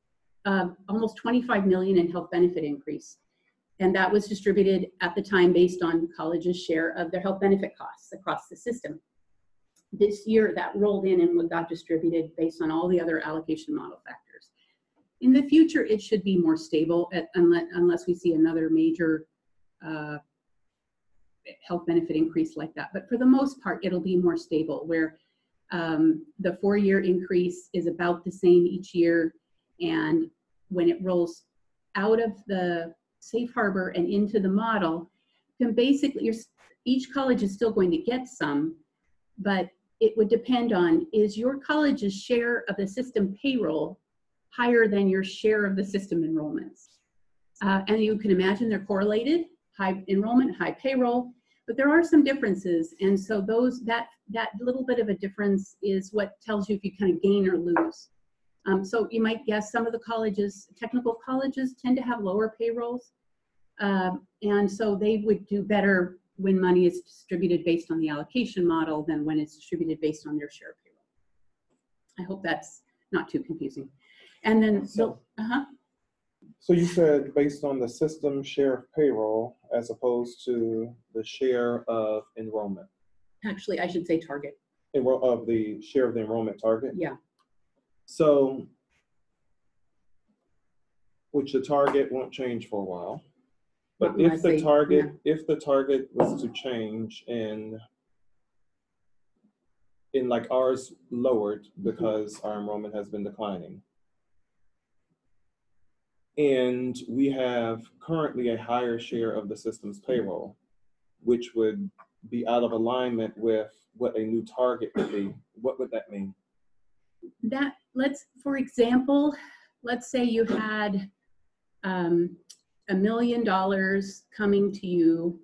uh, almost 25 million in health benefit increase. And that was distributed at the time based on colleges' share of their health benefit costs across the system. This year that rolled in and got distributed based on all the other allocation model factors. In the future, it should be more stable at, unless, unless we see another major uh, health benefit increase like that. But for the most part, it'll be more stable where um, the four-year increase is about the same each year. And when it rolls out of the safe harbor and into the model, then basically each college is still going to get some, but it would depend on, is your college's share of the system payroll higher than your share of the system enrollments? Uh, and you can imagine they're correlated, high enrollment, high payroll, but there are some differences. And so those, that, that little bit of a difference is what tells you if you kind of gain or lose. Um, so you might guess some of the colleges, technical colleges tend to have lower payrolls. Um, and so they would do better when money is distributed based on the allocation model than when it's distributed based on their share of payroll. I hope that's not too confusing. And then, so, uh-huh, So you said based on the system share of payroll as opposed to the share of enrollment, actually, I should say target. enroll, of the share of the enrollment target? Yeah. So, which the target won't change for a while. But if the target, if the target was to change in in like ours lowered because our enrollment has been declining. And we have currently a higher share of the system's payroll, which would be out of alignment with what a new target would be. What would that mean? That let's for example let's say you had um, a million dollars coming to you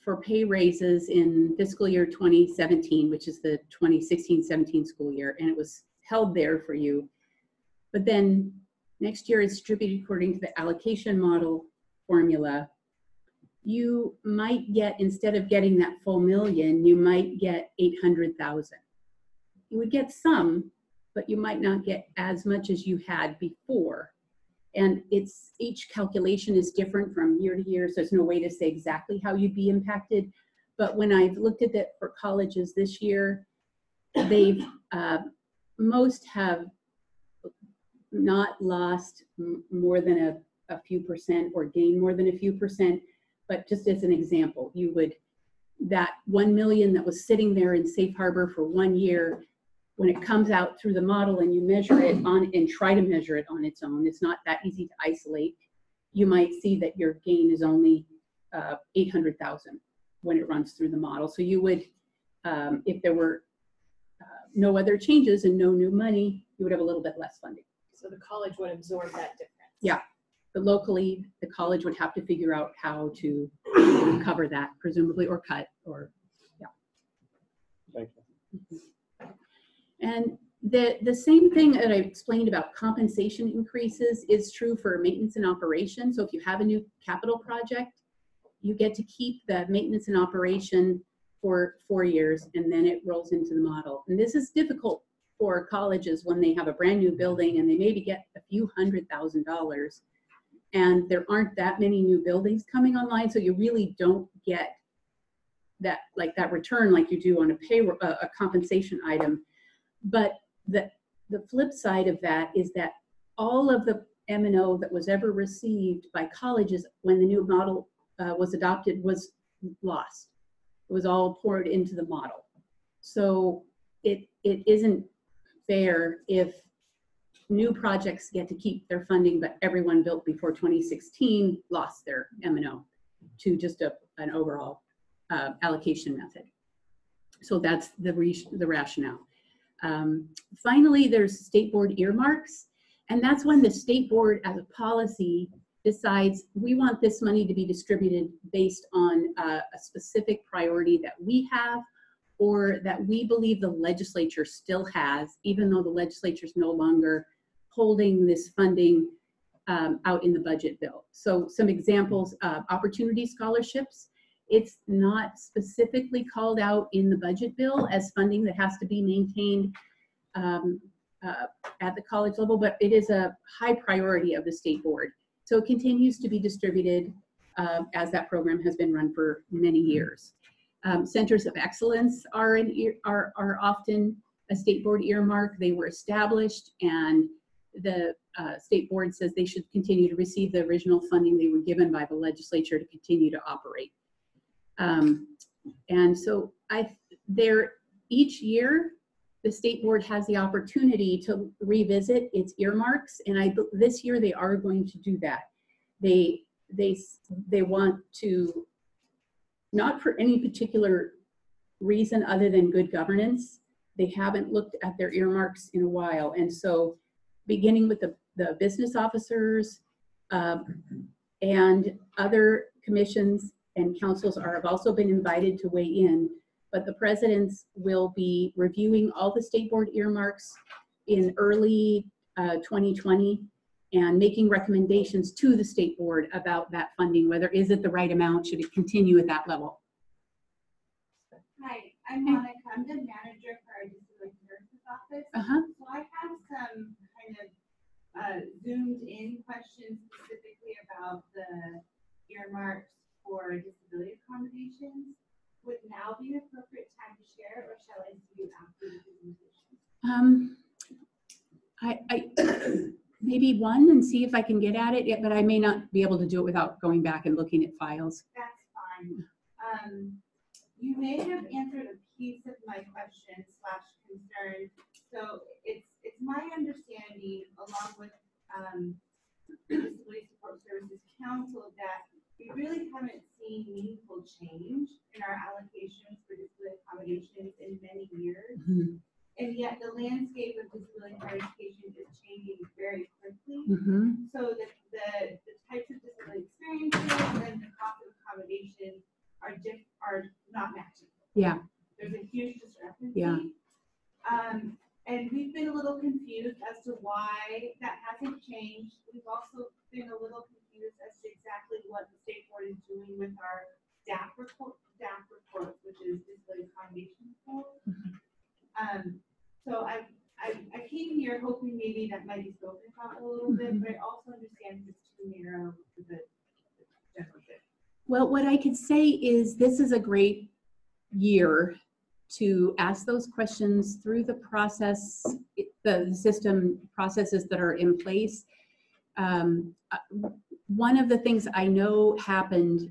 for pay raises in fiscal year 2017 which is the 2016-17 school year and it was held there for you. But then next year is distributed according to the allocation model formula. You might get instead of getting that full million you might get 800,000 you would get some, but you might not get as much as you had before. And it's, each calculation is different from year to year, so there's no way to say exactly how you'd be impacted. But when I've looked at it for colleges this year, they've, uh, most have not lost more than a, a few percent or gained more than a few percent. But just as an example, you would, that 1 million that was sitting there in safe harbor for one year, when it comes out through the model and you measure it on and try to measure it on its own, it's not that easy to isolate. You might see that your gain is only uh, 800,000 when it runs through the model. So you would, um, if there were uh, no other changes and no new money, you would have a little bit less funding. So the college would absorb that difference. Yeah. But locally, the college would have to figure out how to cover that presumably or cut or yeah. Thank you. And the, the same thing that I explained about compensation increases is true for maintenance and operation. So if you have a new capital project, you get to keep the maintenance and operation for four years and then it rolls into the model. And this is difficult for colleges when they have a brand new building and they maybe get a few hundred thousand dollars. And there aren't that many new buildings coming online, so you really don't get that, like that return like you do on a payroll, a a compensation item. But the, the flip side of that is that all of the M and O that was ever received by colleges when the new model uh, was adopted was lost. It was all poured into the model. So it, it isn't fair if new projects get to keep their funding, but everyone built before 2016 lost their M and O to just a, an overall uh, allocation method. So that's the, the rationale. Um, finally, there's state board earmarks, and that's when the state board as a policy decides we want this money to be distributed based on uh, a specific priority that we have or that we believe the legislature still has, even though the legislature is no longer holding this funding um, out in the budget bill. So some examples, uh, opportunity scholarships. It's not specifically called out in the budget bill as funding that has to be maintained um, uh, at the college level, but it is a high priority of the state board. So it continues to be distributed uh, as that program has been run for many years. Um, Centers of excellence are, are, are often a state board earmark. They were established and the uh, state board says they should continue to receive the original funding they were given by the legislature to continue to operate. Um, and so I, there, each year, the state board has the opportunity to revisit its earmarks, and I, this year they are going to do that. They, they, they want to, not for any particular reason other than good governance, they haven't looked at their earmarks in a while, and so beginning with the, the business officers, um, and other commissions and councils are, have also been invited to weigh in. But the presidents will be reviewing all the state board earmarks in early uh, 2020 and making recommendations to the state board about that funding, whether is it the right amount, should it continue at that level? Hi, I'm Monica. I'm the manager for our disability nurses office. Uh-huh, So I have some kind of uh, zoomed in questions specifically about the earmarks for disability accommodations. Would now be an appropriate time to share, or shall I see you after the presentation? um, I, I, maybe one and see if I can get at it, yeah, but I may not be able to do it without going back and looking at files. That's fine. Um, you may have answered a piece of my question slash concern. So it's, it's my understanding, along with, um, Disability Support Services Council, that we really haven't seen meaningful change in our allocations for disability accommodations in many years. Mhm, And yet the landscape of disability higher education is changing very quickly. mhm. So the, the, the types of disability experiences and the cost of accommodation are diff, are not matching. Yeah. There's a huge discrepancy. Yeah. Um, and we've been a little confused as to why that hasn't changed. We've also been a little confused as to exactly what the state board is doing with our staff report, staff reports, which is disability accommodation report. Um, so I, I, I came here hoping maybe that might be spoken about a little bit, but I also understand it's too narrow the the general. Well, what I could say is this is a great year to ask those questions through the process, the system processes that are in place. Um, uh, One of the things I know happened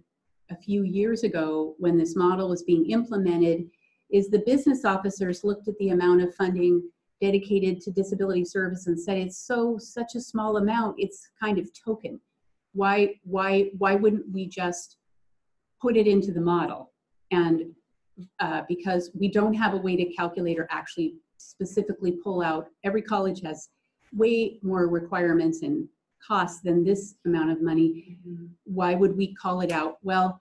a few years ago when this model was being implemented is the business officers looked at the amount of funding dedicated to disability service and said, it's so, such a small amount, it's kind of token. Why, why, why wouldn't we just put it into the model? And uh, because we don't have a way to calculate or actually specifically pull out, every college has way more requirements and costs than this amount of money. Why would we call it out? Well,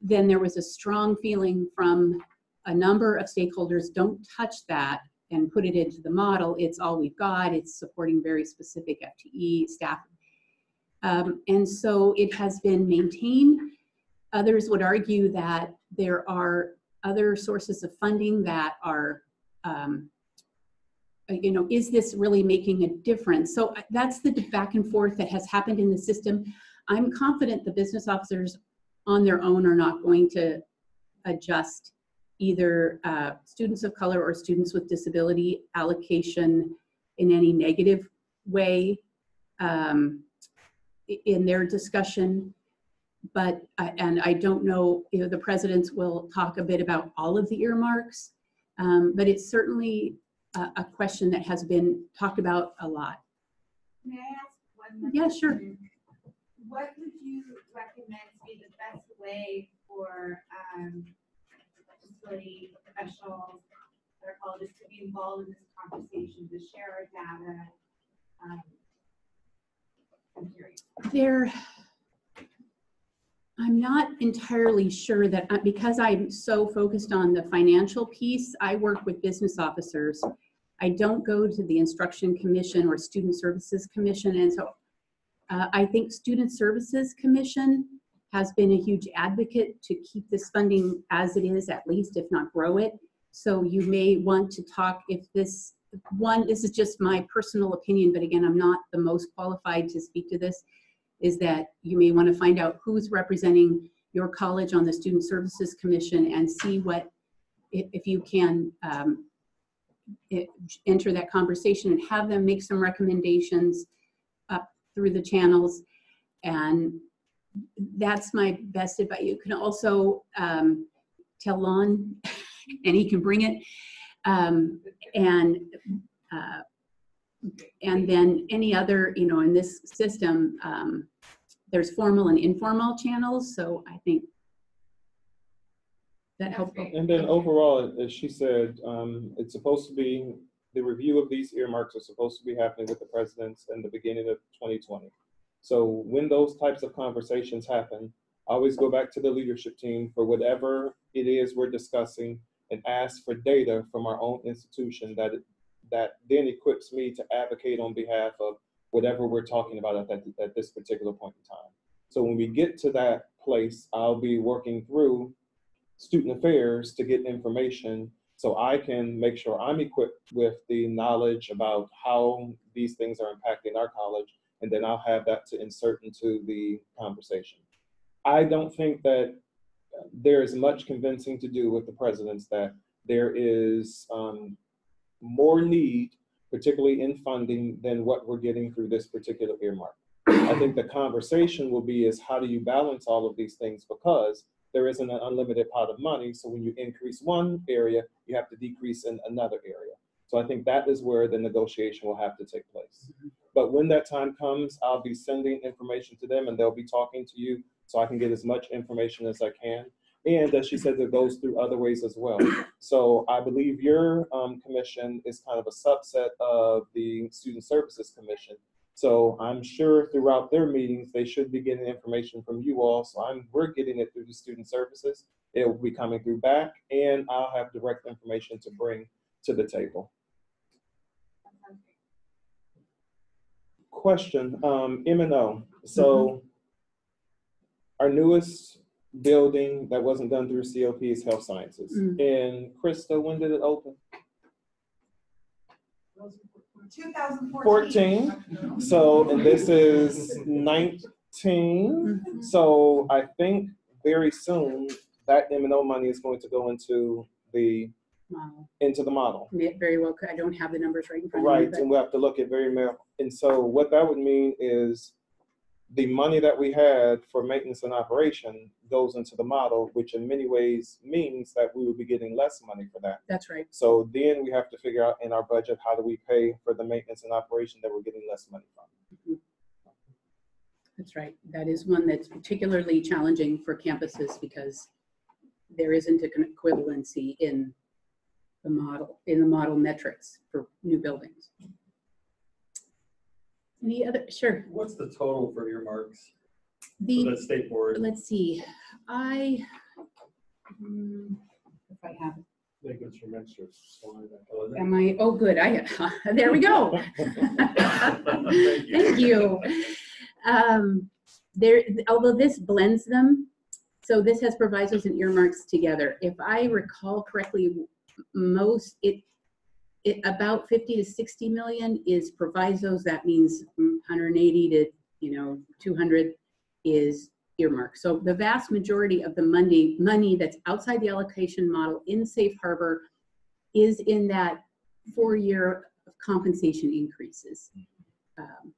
then there was a strong feeling from a number of stakeholders, don't touch that and put it into the model. It's all we've got. It's supporting very specific FTE staff. Um, and so it has been maintained. Others would argue that there are other sources of funding that are, um, you know, is this really making a difference? So uh, that's the back and forth that has happened in the system. I'm confident the business officers on their own are not going to adjust either uh, students of color or students with disability allocation in any negative way um, in their discussion. But, I- and I don't know, you know, the presidents will talk a bit about all of the earmarks, um, but it's certainly a, a question that has been talked about a lot. May I ask one more? Yeah, sure. What would you recommend to be the best way for, um, disability professionals, or psychologists to be involved in this conversation, to share our data? Um, I'm curious. There, I'm not entirely sure that, uh, because I'm so focused on the financial piece, I work with business officers. I don't go to the instruction commission or student services commission, and so uh, I think Student Services Commission has been a huge advocate to keep this funding as it is, at least, if not grow it. So you may want to talk if this, one, this is just my personal opinion, but again, I'm not the most qualified to speak to this, is that you may want to find out who's representing your college on the Student Services Commission and see what, if, you can um, it- enter that conversation and have them make some recommendations up through the channels. And that's my best advice. You can also um, tell Lon, and he can bring it. Um, and uh, and then any other, you know, in this system, um, there's formal and informal channels. So I think that helpful. And then overall, as she said, um, it's supposed to be, the review of these earmarks are supposed to be happening with the presidents in the beginning of 2020. So when those types of conversations happen, I always go back to the leadership team for whatever it is we're discussing and ask for data from our own institution that, that then equips me to advocate on behalf of whatever we're talking about at, that, at this particular point in time. So when we get to that place, I'll be working through student affairs to get information so I can make sure I'm equipped with the knowledge about how these things are impacting our college, and then I'll have that to insert into the conversation. I don't think that there is much convincing to do with the presidents that there is um, more need, particularly in funding, than what we're getting through this particular earmark. I think the conversation will be is how do you balance all of these things because there isn't an unlimited pot of money. So when you increase one area, you have to decrease in another area. So I think that is where the negotiation will have to take place. But when that time comes, I'll be sending information to them and they'll be talking to you so I can get as much information as I can. And as she said, it goes through other ways as well. So I believe your um, commission is kind of a subset of the Student Services Commission. So I'm sure throughout their meetings, they should be getting information from you all. So I'm, we're getting it through the student services. It will be coming through back and I'll have direct information to bring to the table. Question, um, M and O. So our newest building that wasn't done through COP is Health Sciences. Mm. And Krista, when did it open? Two thousand Fourteen. So, and this is nineteen. Mhm. So I think very soon that M and O money is going to go into the, Wow. into the model. May- Very well, could- I don't have the numbers right in front of me. Right, and we have to look at very, mar- and so what that would mean is the money that we had for maintenance and operation goes into the model, which in many ways means that we will be getting less money for that. That's right. So then we have to figure out in our budget, how do we pay for the maintenance and operation that we're getting less money from? Mm-hmm. That's right. That is one that's particularly challenging for campuses because there isn't an equivalency in the model, in the model metrics for new buildings. Any other, sure. What's the total for earmarks for The, the state board? let's see, I, hmm, if I have, it. I think it's your extra slide. Oh, is it? am I, oh, good, I, there we go. Thank you. Thank you. Um, there, although this blends them, so this has provisos and earmarks together. If I recall correctly, most, it, it, about 50 to 60 million is provisos. That means mm, 180 to, you know, 200 is earmarked. So the vast majority of the money, money that's outside the allocation model in safe harbor is in that four-year compensation increases. Um,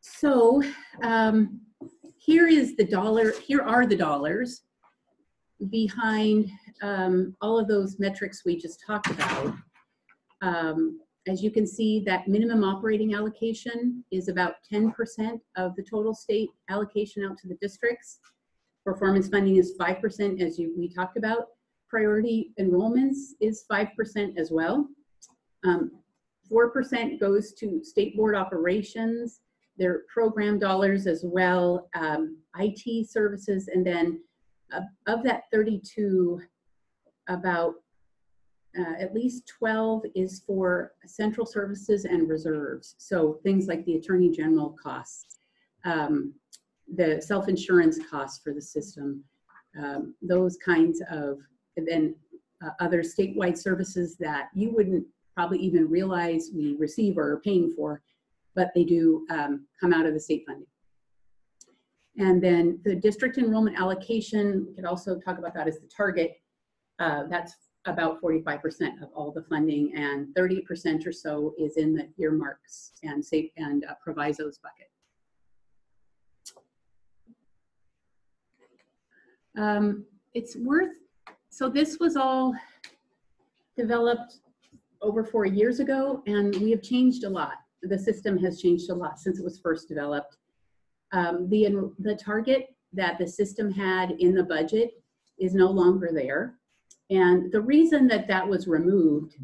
so um, here is the dollar, here are the dollars behind um, all of those metrics we just talked about. Um, as you can see, that minimum operating allocation is about 10% of the total state allocation out to the districts. Performance funding is 5%, as you, we talked about. Priority enrollments is 5% as well. Um, 4% goes to state board operations, their program dollars as well, um, IT services, and then of that 32, about uh, at least 12 is for central services and reserves. So things like the attorney general costs, um, the self-insurance costs for the system, um, those kinds of, and then uh, other statewide services that you wouldn't probably even realize we receive or are paying for, but they do um, come out of the state funding. And then the district enrollment allocation, we could also talk about that as the target. Uh, that's about 45% of all the funding and 30% or so is in the earmarks and, safe, and uh, provisos bucket. Um, it's worth, so this was all developed over four years ago and we have changed a lot. The system has changed a lot since it was first developed. Um, the, the target that the system had in the budget is no longer there. And the reason that that was removed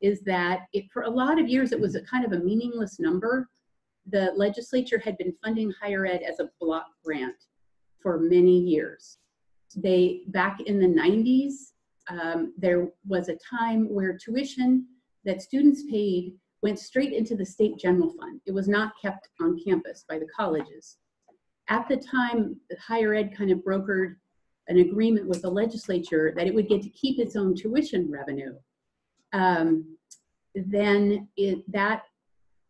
is that it, for a lot of years, it was a kind of a meaningless number. The legislature had been funding higher ed as a block grant for many years. They, back in the 90s, um, there was a time where tuition that students paid went straight into the state general fund. It was not kept on campus by the colleges. At the time, higher ed kind of brokered an agreement with the legislature that it would get to keep its own tuition revenue. Um, then it, that,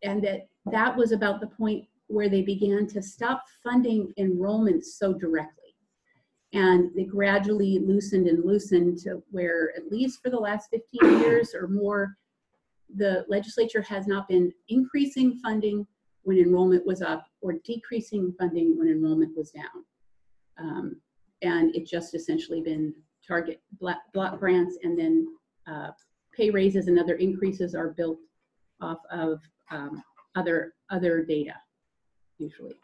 and that, that was about the point where they began to stop funding enrollments so directly. And they gradually loosened and loosened to where, at least for the last 15 years or more, the legislature has not been increasing funding when enrollment was up or decreasing funding when enrollment was down. Um, and it just essentially been target block, grants and then uh, pay raises and other increases are built off of um, other other data usually.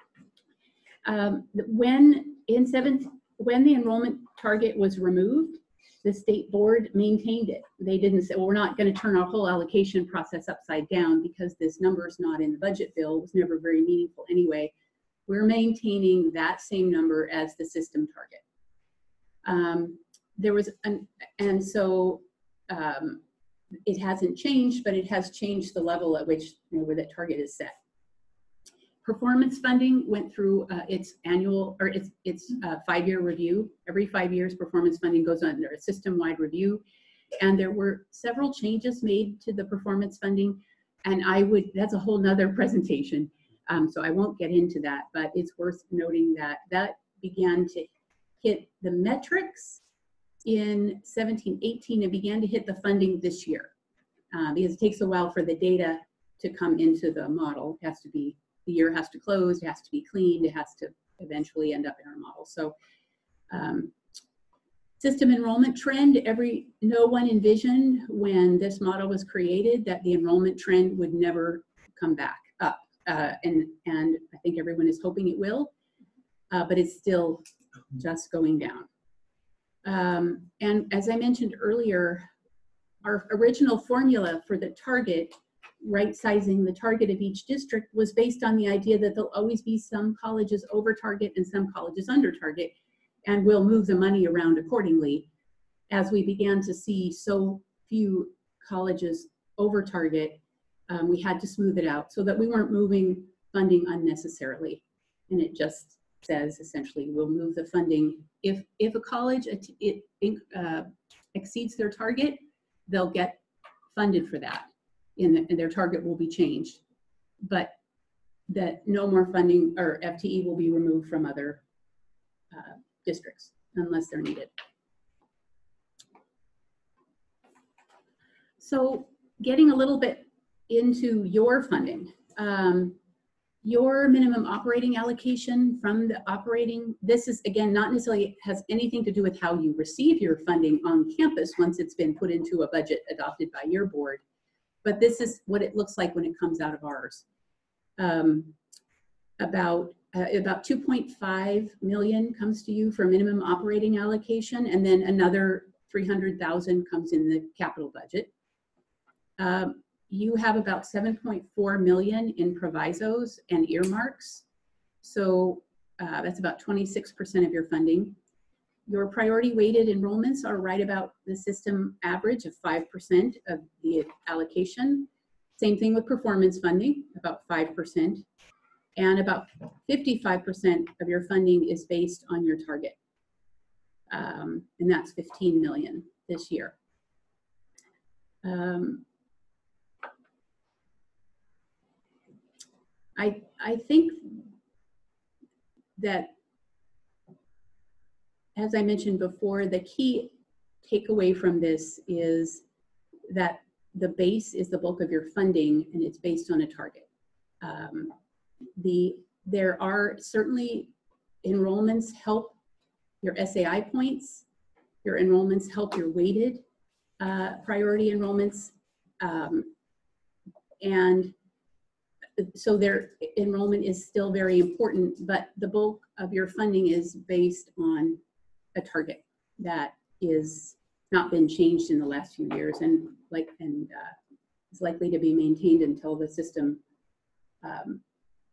Um, when in seventh, when the enrollment target was removed, the state board maintained it. They didn't say, well, we're not going to turn our whole allocation process upside down because this number is not in the budget bill. It was never very meaningful anyway. We're maintaining that same number as the system target. Um, there was, an, and so um, it hasn't changed, but it has changed the level at which, you know, where that target is set. Performance funding went through uh, its annual, or its, its uh, five-year review. Every five years, performance funding goes under a system-wide review. And there were several changes made to the performance funding. And I would, that's a whole nother presentation. Um, so I won't get into that, but it's worth noting that that began to hit the metrics in 17, 18, and began to hit the funding this year. Uh, because it takes a while for the data to come into the model. It has to be, the year has to close, it has to be cleaned, it has to eventually end up in our model. So um, system enrollment trend, every, no one envisioned when this model was created that the enrollment trend would never come back up. Uh, and, and I think everyone is hoping it will, uh, but it's still just going down. Um, and as I mentioned earlier, our original formula for the target, right sizing the target of each district was based on the idea that there'll always be some colleges over target and some colleges under target, and we'll move the money around accordingly. As we began to see so few colleges over target, um, we had to smooth it out so that we weren't moving funding unnecessarily. And it just says essentially we'll move the funding if if a college it, uh, exceeds their target they'll get funded for that in the, and their target will be changed but that no more funding or FTE will be removed from other uh, districts unless they're needed. So getting a little bit into your funding. Um, your minimum operating allocation from the operating, this is again, not necessarily has anything to do with how you receive your funding on campus once it's been put into a budget adopted by your board, but this is what it looks like when it comes out of ours. Um, about uh, about 2.5 million comes to you for minimum operating allocation, and then another 300,000 comes in the capital budget. Um, you have about 7.4 million in provisos and earmarks. So uh, that's about 26% of your funding. Your priority weighted enrollments are right about the system average of 5% of the allocation. Same thing with performance funding, about 5%. And about 55% of your funding is based on your target. Um, and that's 15 million this year. Um, I, I think that, as I mentioned before, the key takeaway from this is that the base is the bulk of your funding and it's based on a target. Um, the, there are certainly enrollments help your SAI points. Your enrollments help your weighted uh, priority enrollments. Um, And so their enrollment is still very important, but the bulk of your funding is based on a target that is not been changed in the last few years and like, and uh, is likely to be maintained until the system um,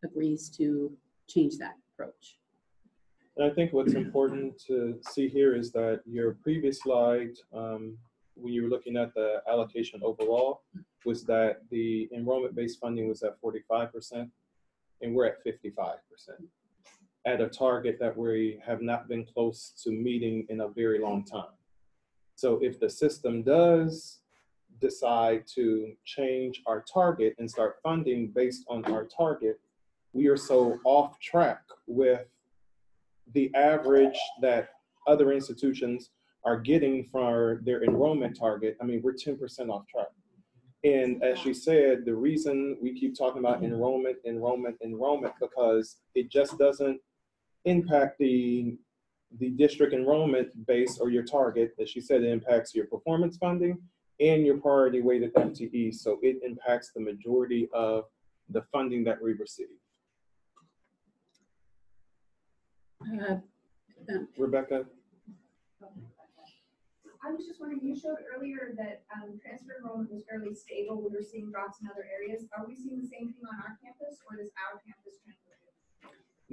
agrees to change that approach. And I think what's important to see here is that your previous slide, um, when you were looking at the allocation overall, was that the enrollment-based funding was at forty-five percent, and we're at fifty-five percent. At a target that we have not been close to meeting in a very long time. So if the system does decide to change our target and start funding based on our target, we are so off track with the average that other institutions are getting for their enrollment target, I mean, we're ten percent off track. And as she said, the reason we keep talking about enrollment, enrollment, enrollment, because it just doesn't impact the, the district enrollment base or your target. As she said, it impacts your performance funding and your priority weighted FTE. So it impacts the majority of the funding that we receive. Uh, Rebecca? I was just wondering, you showed earlier that, um, transfer enrollment was fairly stable, we were seeing drops in other areas. Are we seeing the same thing on our campus, or does our campus trend?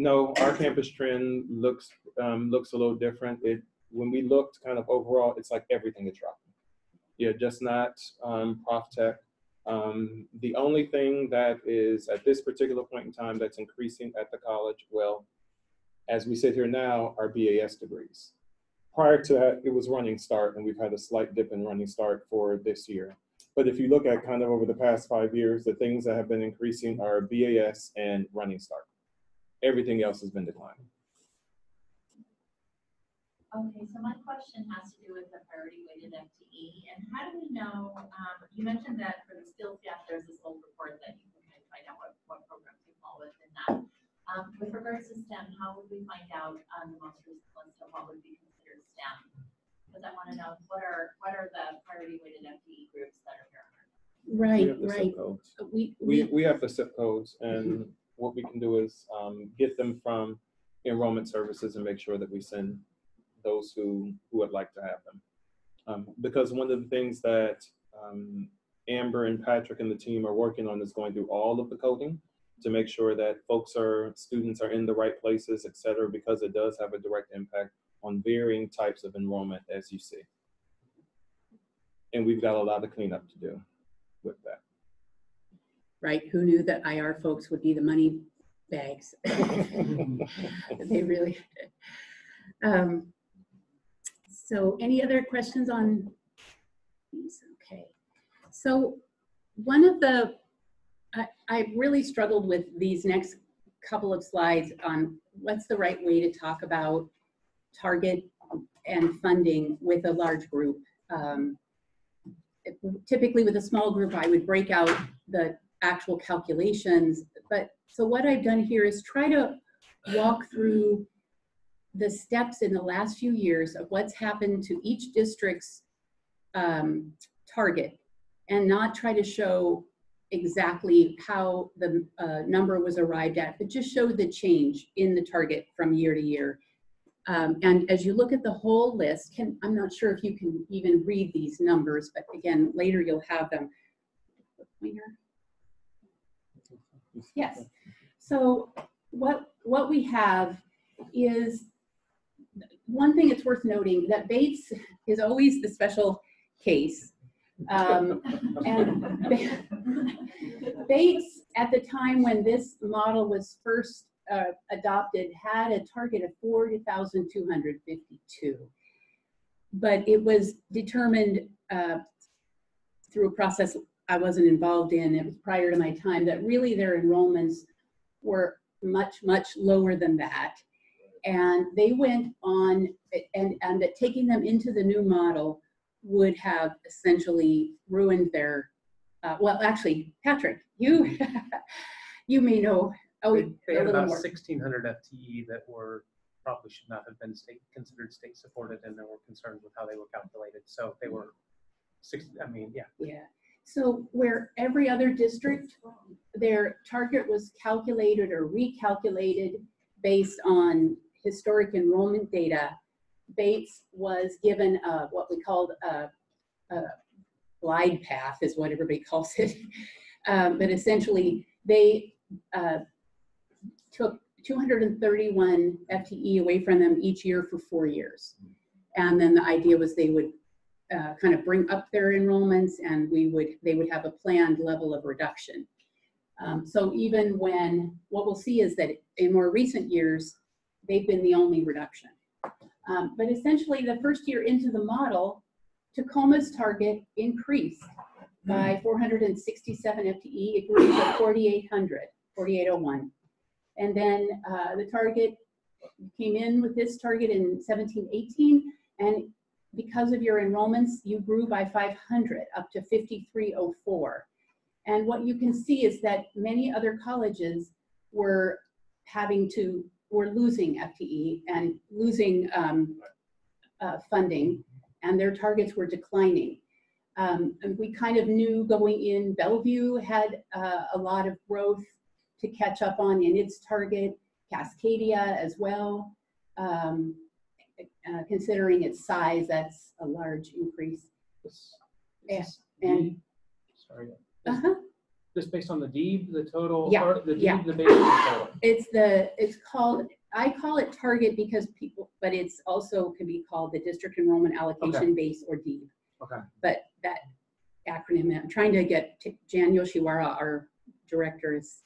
No, our campus trend looks, um, looks a little different. It, when we looked kind of overall, it's like everything is dropping. Yeah, just not, um, Prof Tech. Um, the only thing that is at this particular point in time that's increasing at the college, well, as we sit here now, are BAS degrees. Prior to that, it was running start, and we've had a slight dip in running start for this year. But if you look at kind of over the past five years, the things that have been increasing are BAS and running start. Everything else has been declining. Okay, so my question has to do with the priority weighted FTE, and how do we know, um, you mentioned that for the skills gap, there's this old report that you can kind of find out what, what programs you fall within that. Um, with regards to STEM, how would we find out, um, the most recent list of what would be considered STEM? Because I wanna know, what are, what are the priority weighted FTE groups that are here? Right, have right. We, We, we, we have the zip codes and what we can do is um, get them from enrollment services and make sure that we send those who, who would like to have them. Um, Because one of the things that um, Amber and Patrick and the team are working on is going through all of the coding to make sure that folks are, students are in the right places, et cetera, because it does have a direct impact on varying types of enrollment as you see. And we've got a lot of cleanup to do with that. Right, who knew that IR folks would be the money bags? They really. Um, So any other questions on these? Okay. So one of the, I, I really struggled with these next couple of slides on what's the right way to talk about target and funding with a large group. Um, Typically with a small group, I would break out the actual calculations. But so what I've done here is try to walk through the steps in the last few years of what's happened to each district's um, target and not try to show exactly how the uh, number was arrived at, but just show the change in the target from year to year. Um, and as you look at the whole list, can, I'm not sure if you can even read these numbers, but again, later you'll have them. Pointer? Yes. So what, what we have is, one thing it's worth noting that Bates is always the special case. Um, and Bates, at the time when this model was first uh, adopted, had a target of 40,252. But it was determined uh, through a process I wasn't involved in, it was prior to my time, that really their enrollments were much, much lower than that. And they went on, and, and that taking them into the new model would have essentially ruined their, uh, well, actually, Patrick, you, you may know, oh, They they a had about more. sixteen hundred FTE that were probably should not have been state, considered state supported and there were concerns with how they were calculated. So they were six, I mean, yeah. Yeah, so where every other district, their target was calculated or recalculated based on historic enrollment data, Bates was given a, what we called a, a glide path is what everybody calls it. Um, but essentially, they uh, took 231 FTE away from them each year for four years. And then the idea was they would uh, kind of bring up their enrollments and we would, they would have a planned level of reduction. Um, so even when, what we'll see is that in more recent years, they've been the only reduction. Um, but essentially the first year into the model, Tacoma's target increased by 467 FTE, it grew to 4,800, 4,801. And then uh, the target came in with this target in 17, 18, and because of your enrollments, you grew by 500 up to 5304. And what you can see is that many other colleges were having to, were losing FTE and losing um, uh, funding, and their targets were declining. Um, and we kind of knew going in, Bellevue had uh, a lot of growth to catch up on in its target, Cascadia as well. Um, uh, considering its size, that's a large increase. This- Yeah, this and- Sorry, Uh-huh. just based on the deed, the total, Yeah, the yeah. the base, total. It's the, it's called, I call it target because people, but it's also can be called the district enrollment allocation base or DEEB. Okay. But that acronym, I'm trying to get Jan Yoshiwara, our director, is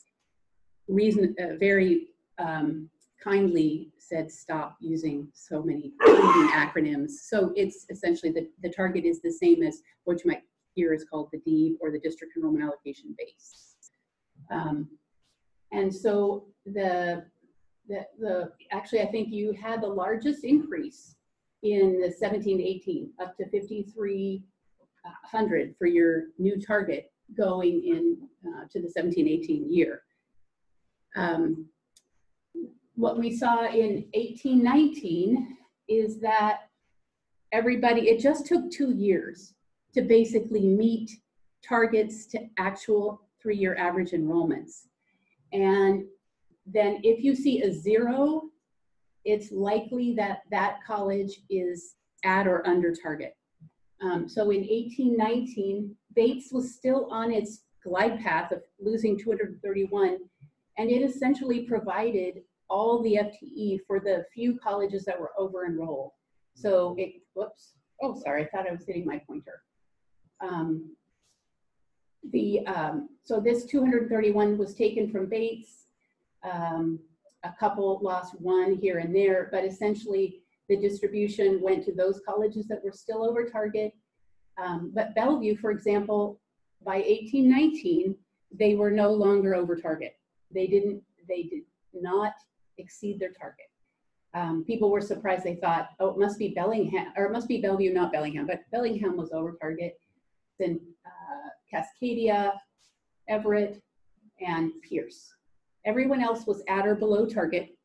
reason, uh, very um, kindly said, stop using so many acronyms. So it's essentially the, the target is the same as what you might hear is called the DEEB or the district enrollment allocation base. Um, and so the, the, the, actually, I think you had the largest increase in the 17 to 18, up to 5,300 for your new target going in uh, to the 17, 18 year. Um, what we saw in 1819 is that everybody, it just took two years to basically meet targets to actual three-year average enrollments. And then if you see a zero, it's likely that that college is at or under target. Um, so in 1819, Bates was still on its glide path of losing 231, and it essentially provided all the FTE for the few colleges that were over enrolled. So it, whoops, oh, sorry, I thought I was hitting my pointer. Um, the, um, so this 231 was taken from Bates. Um, a couple lost one here and there, but essentially the distribution went to those colleges that were still over target. Um, but Bellevue, for example, by 1819, they were no longer over target. They didn't, they did not exceed their target. Um, people were surprised. They thought, oh, it must be Bellingham, or it must be Bellevue, not Bellingham, but Bellingham was over target. Then uh, Cascadia, Everett, and Pierce. Everyone else was at or below target.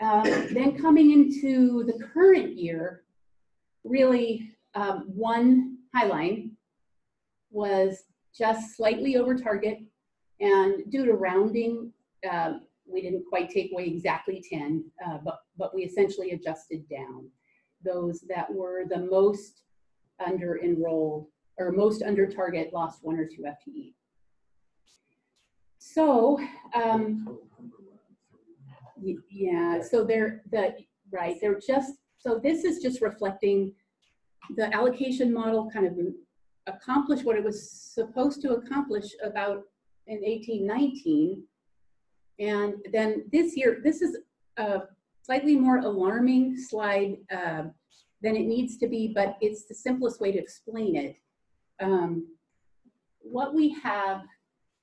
Um, then coming into the current year, really um, one Highline was just slightly over target. And due to rounding, um, we didn't quite take away exactly 10, uh, but, but we essentially adjusted down. Those that were the most under enrolled or most under target lost one or two FTE. So, um, yeah, so they're, the, right, they're just, so this is just reflecting the allocation model kind of accomplished what it was supposed to accomplish about in 1819. And then this year, this is a slightly more alarming slide uh, than it needs to be, but it's the simplest way to explain it. Um, what we have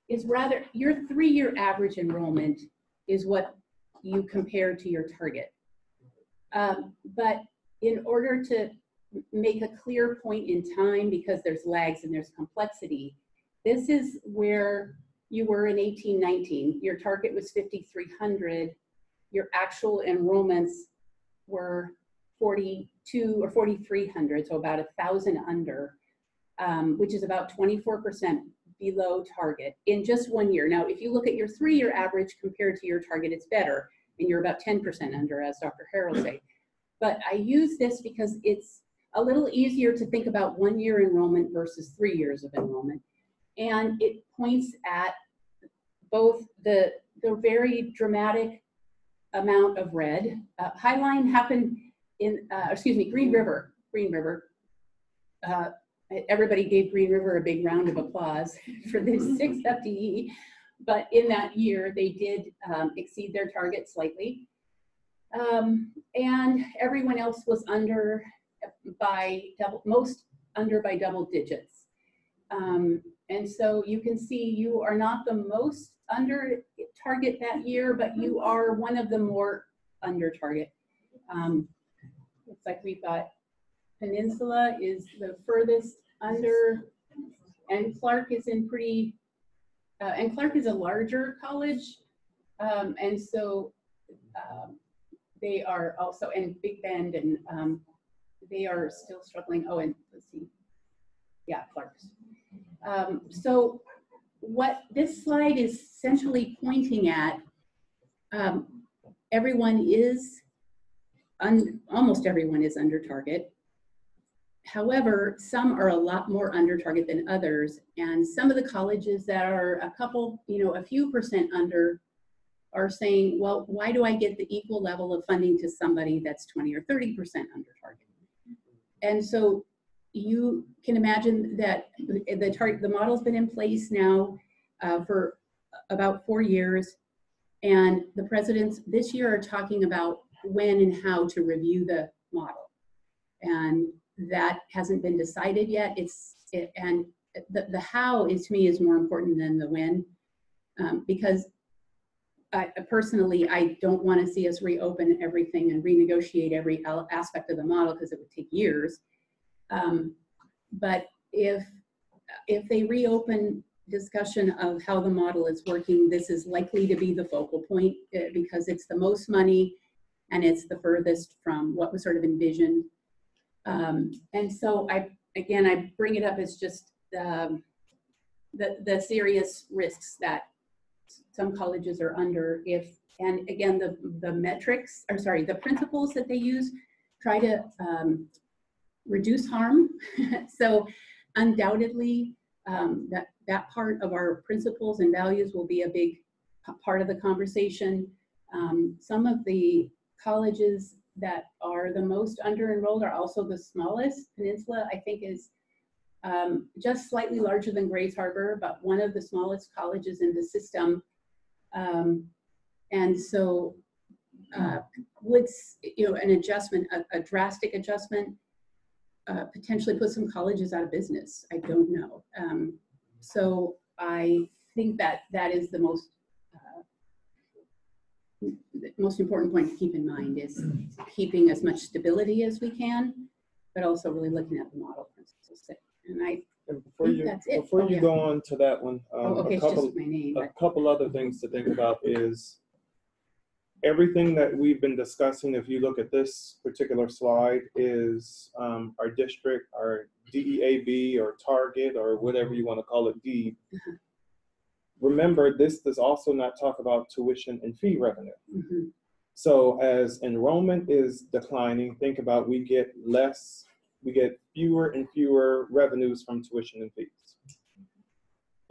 is rather, your three-year average enrollment is what you compare to your target. Um, but in order to make a clear point in time, because there's lags and there's complexity, this is where you were in 1819. Your target was 5,300. your actual enrollments were 42 or 4,300, so about a thousand under, um, which is about 24% below target in just one year. Now, if you look at your three-year average compared to your target, it's better, and you're about 10% under, as Dr. Harrell said. But I use this because it's a little easier to think about one-year enrollment versus three years of enrollment. And it points at both the, the very dramatic amount of red. Uh, Highline happened in, uh, excuse me, Green River, Green River. Uh, everybody gave Green River a big round of applause for the sixth FTE. But in that year, they did um, exceed their target slightly. Um, and everyone else was under by double, most under by double digits. Um, and so you can see you are not the most under target that year, but you are one of the more under target. Um, looks like we've got Peninsula is the furthest under, and Clark is in pretty, uh, and Clark is a larger college. Um, and so um, they are also, and Big Bend, and um, they are still struggling. Oh, and let's see. Yeah, Clark's. Um, so what this slide is essentially pointing at, um, everyone is, almost everyone is under target. However, some are a lot more under target than others. And some of the colleges that are a couple, you know, a few percent under are saying, well, why do I get the equal level of funding to somebody that's 20 or 30% under target? And so you can imagine that the, target, the model's been in place now uh, for about four years. And the presidents this year are talking about when and how to review the model. And that hasn't been decided yet. It's, it, and the, the how is to me is more important than the when. Um, because I, personally, I don't want to see us reopen everything and renegotiate every aspect of the model because it would take years. Um, but if if they reopen discussion of how the model is working, this is likely to be the focal point uh, because it's the most money and it's the furthest from what was sort of envisioned. Um, and so I, again, I bring it up as just um, the, the serious risks that some colleges are under if, and again, the, the metrics, or sorry, the principles that they use try to um, reduce harm. so undoubtedly, um, that, that part of our principles and values will be a big part of the conversation. Um, some of the colleges that are the most under enrolled are also the smallest. Peninsula, I think, is um, just slightly larger than Grays Harbor, but one of the smallest colleges in the system. Um, and so uh, would, you know, an adjustment, a, a drastic adjustment, uh, potentially put some colleges out of business. I don't know. Um, so I think that that is the most uh, the most important point to keep in mind is keeping as much stability as we can, but also really looking at the model principles. And I And before you, before Oh, you yeah. go on to that one, um, okay, a couple, just my name. a But couple other things to think about is everything that we've been discussing, if you look at this particular slide, is um, our district, our DEAB or target or whatever you want to call it, D. Mhm. Remember, this does also not talk about tuition and fee revenue. mhm, So as enrollment is declining, think about we get less, we get fewer and fewer revenues from tuition and fees.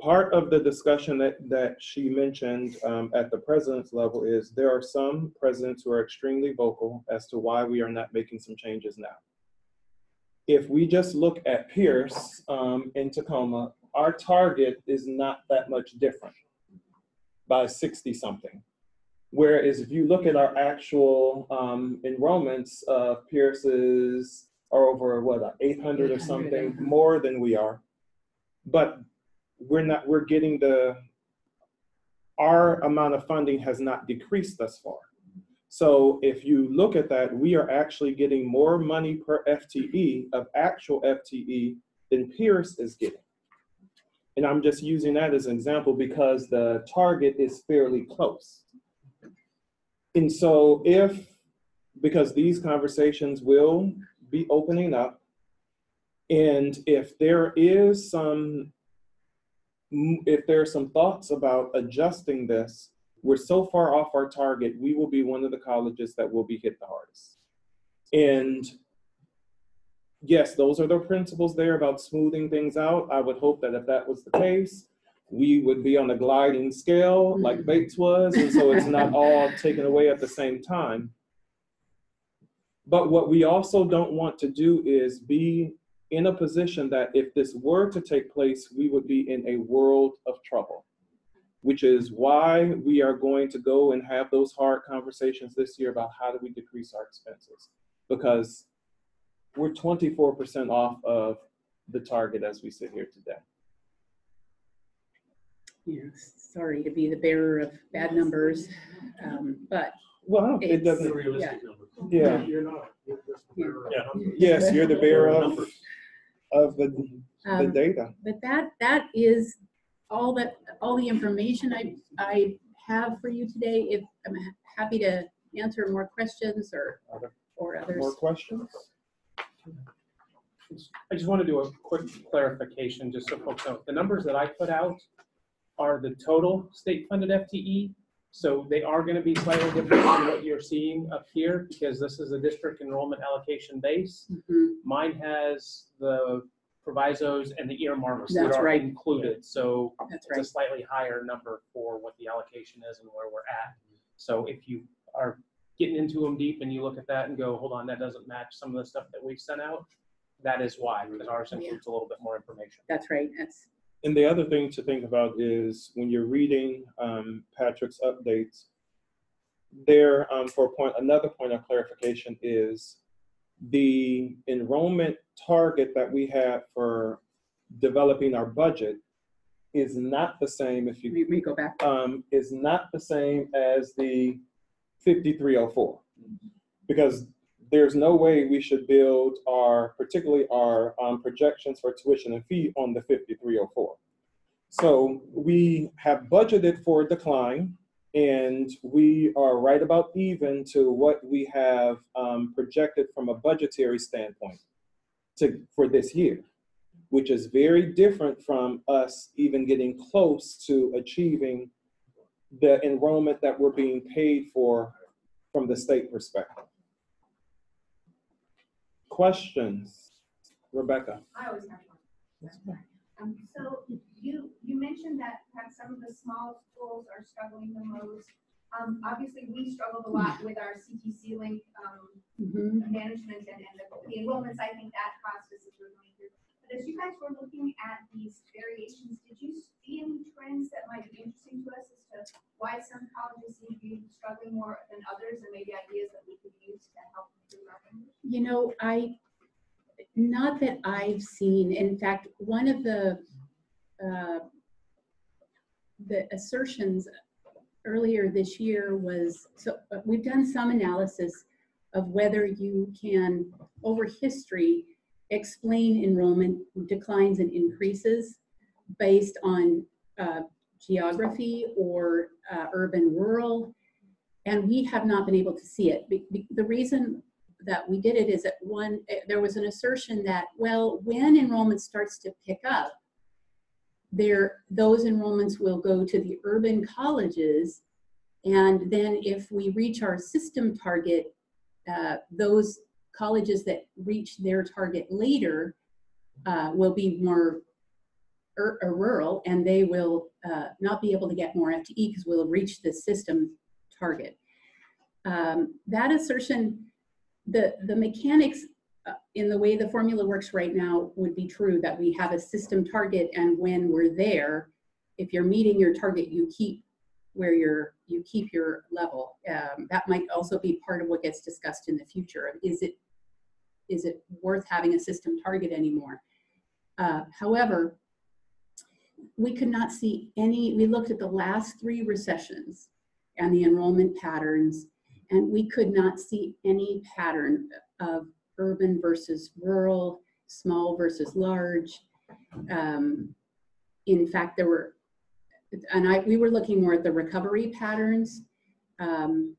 Part of the discussion that, that she mentioned um, at the president's level is there are some presidents who are extremely vocal as to why we are not making some changes now. If we just look at Pierce um, in Tacoma, our target is not that much different by 60 something. Whereas if you look at our actual um, enrollments, uh, Pierce's are over what, uh, 800 or something more than we are. But we're not, we're getting the, our amount of funding has not decreased thus far. So if you look at that, we are actually getting more money per FTE of actual FTE than Pierce is getting. And I'm just using that as an example because the target is fairly close. And so if, because these conversations will be opening up, and if there is some, if there are some thoughts about adjusting this, we're so far off our target, we will be one of the colleges that will be hit the hardest. And yes, those are the principles there about smoothing things out. I would hope that if that was the case, we would be on a gliding scale like Mhm. Bates was, and so it's not all taken away at the same time. But what we also don't want to do is be in a position that if this were to take place, we would be in a world of trouble. Which is why we are going to go and have those hard conversations this year about how do we decrease our expenses. Because we're twenty-four percent off of the target as we sit here today. Yes, sorry to be the bearer of bad numbers, um, but Well, it It's- doesn't, Realistic Yeah. numbers. Yeah. You're not. You're just the bearer of numbers. yes, you're the bearer of, Numbers. Of the, the um, data. but that that is all that all the information I I have for you today. If I'm happy to answer more questions or Other- or others. More questions? I just want to do a quick clarification, just so folks know. The numbers that I put out are the total state-funded FTE. So they are going to be slightly different than what you're seeing up here because this is a district enrollment allocation base. Mhm. Mine has the provisos and the earmarks that That's are right. included. So That's it's a slightly higher number for what the allocation is and where we're at. So if you are getting into them deep and you look at that and go, hold on, that doesn't match some of the stuff that we've sent out, that is why, because ours includes a little bit more information. That's right. That's And the other thing to think about is when you're reading um, Patrick's updates, there, um, for a point, another point of clarification is the enrollment target that we had for developing our budget is not the same if you we, we go back. um, is not the same as the 5304. Because there's no way we should build our, particularly our um, projections for tuition and fee on the 5304. So we have budgeted for decline and we are right about even to what we have um, projected from a budgetary standpoint to, for this year which is very different from us even getting close to achieving the enrollment that we're being paid for from the state perspective. Questions? Rebecca? I always have one. Um, so you, you mentioned that perhaps some of the small schools are struggling the most. Um, obviously, we struggled a lot with our CTC link, um, Mhm. management and, and the the enrollments, I think that process is we're going through. But as you guys were looking at these variations, did you see any trends that might be interesting to us as to why some colleges seem to be struggling more than others and maybe ideas that we could use to help improve our numbers? You know, I, not that I've seen, in fact, one of the, uh, the assertions earlier this year was, so uh, we've done some analysis of whether you can, over history, explain enrollment declines and increases based on uh, geography or uh, urban, rural. And we have not been able to see it. The reason that we did it is that one, eh, there was an assertion that, well, when enrollment starts to pick up, there, those enrollments will go to the urban colleges. And then if we reach our system target, uh, those colleges that reach their target later uh, will be more ur- uh, rural and they will uh, not be able to get more FTE because we'll reach the system target. Um, that assertion, the, the mechanics uh, in the way the formula works right now would be true that we have a system target and when we're there, if you're meeting your target, you keep where you're, you keep your level. Um, that might also be part of what gets discussed in the future. Is it, is it worth having a system target anymore? Uh, however, we could not see any, we looked at the last three recessions and the enrollment patterns, and we could not see any pattern of urban versus rural, small versus large. Um, in fact, there were, and I, we were looking more at the recovery patterns. Um,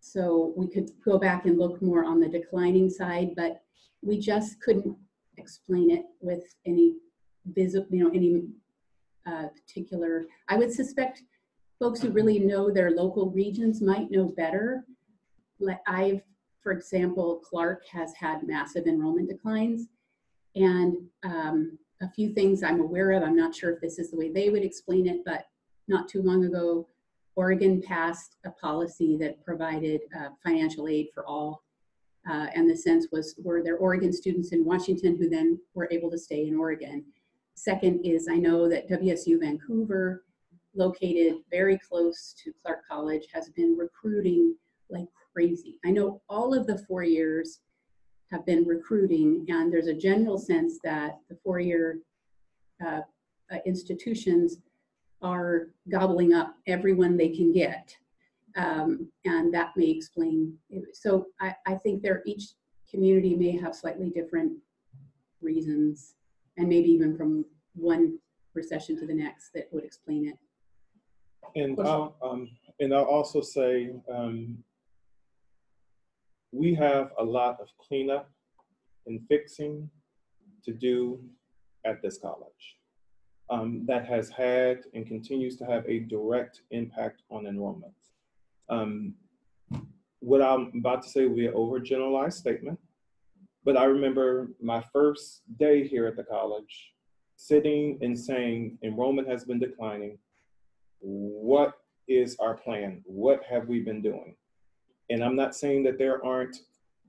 So we could go back and look more on the declining side, but we just couldn't explain it with any visible, you know, any uh, particular, I would suspect folks who really know their local regions might know better. Like I've, for example, Clark has had massive enrollment declines. And um, a few things I'm aware of, I'm not sure if this is the way they would explain it, but not too long ago, Oregon passed a policy that provided uh, financial aid for all. Uh, and the sense was, were there Oregon students in Washington who then were able to stay in Oregon? Second is I know that WSU Vancouver, located very close to Clark College, has been recruiting like crazy. I know all of the four years have been recruiting, and there's a general sense that the four-year uh, uh, institutions are gobbling up everyone they can get. Um, and that may explain. So I, I think there each community may have slightly different reasons, and maybe even from one recession to the next that would explain it. And I'll, um, and I'll also say, um, we have a lot of cleanup and fixing to do at this college. Um, that has had and continues to have a direct impact on enrollment. Um, what I'm about to say will be an overgeneralized statement, but I remember my first day here at the college, sitting and saying enrollment has been declining. What is our plan? What have we been doing? And I'm not saying that there aren't,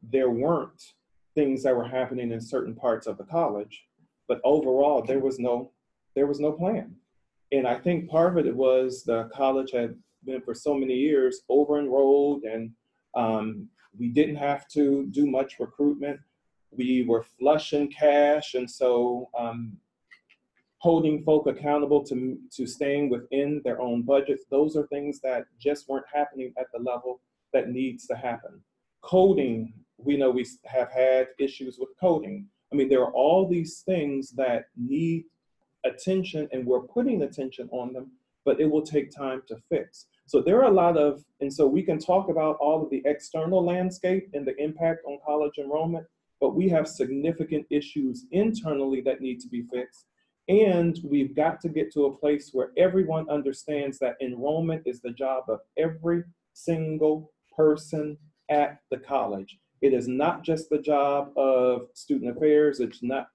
there weren't things that were happening in certain parts of the college, but overall there was no, there was no plan. And I think part of it was the college had been for so many years over enrolled and um, we didn't have to do much recruitment. We were flush in cash. And so um, holding folk accountable to, to staying within their own budgets, those are things that just weren't happening at the level that needs to happen. Coding, we know we have had issues with coding. I mean, there are all these things that need attention and we're putting attention on them, but it will take time to fix. So there are a lot of, and so we can talk about all of the external landscape and the impact on college enrollment, but we have significant issues internally that need to be fixed. And we've got to get to a place where everyone understands that enrollment is the job of every single person at the college. It is not just the job of student affairs, it's not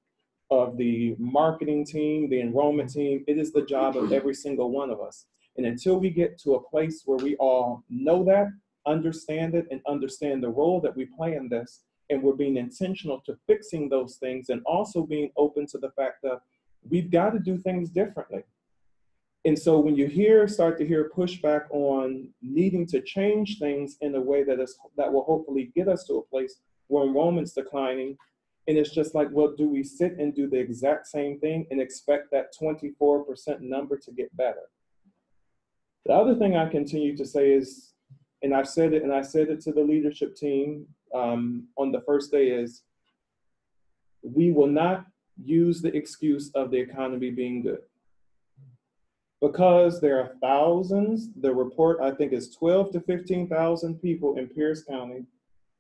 of the marketing team, the enrollment team, it is the job of every single one of us. And until we get to a place where we all know that, understand it, and understand the role that we play in this, and we're being intentional to fixing those things and also being open to the fact that we've got to do things differently. And so when you hear, start to hear pushback on needing to change things in a way that is that will hopefully get us to a place where enrollment's declining, and it's just like, well, do we sit and do the exact same thing and expect that 24% number to get better? The other thing I continue to say is, and I've said it, and I said it to the leadership team um, on the first day is, we will not use the excuse of the economy being good. Because there are thousands, the report I think is 12 to 15,000 people in Pierce County,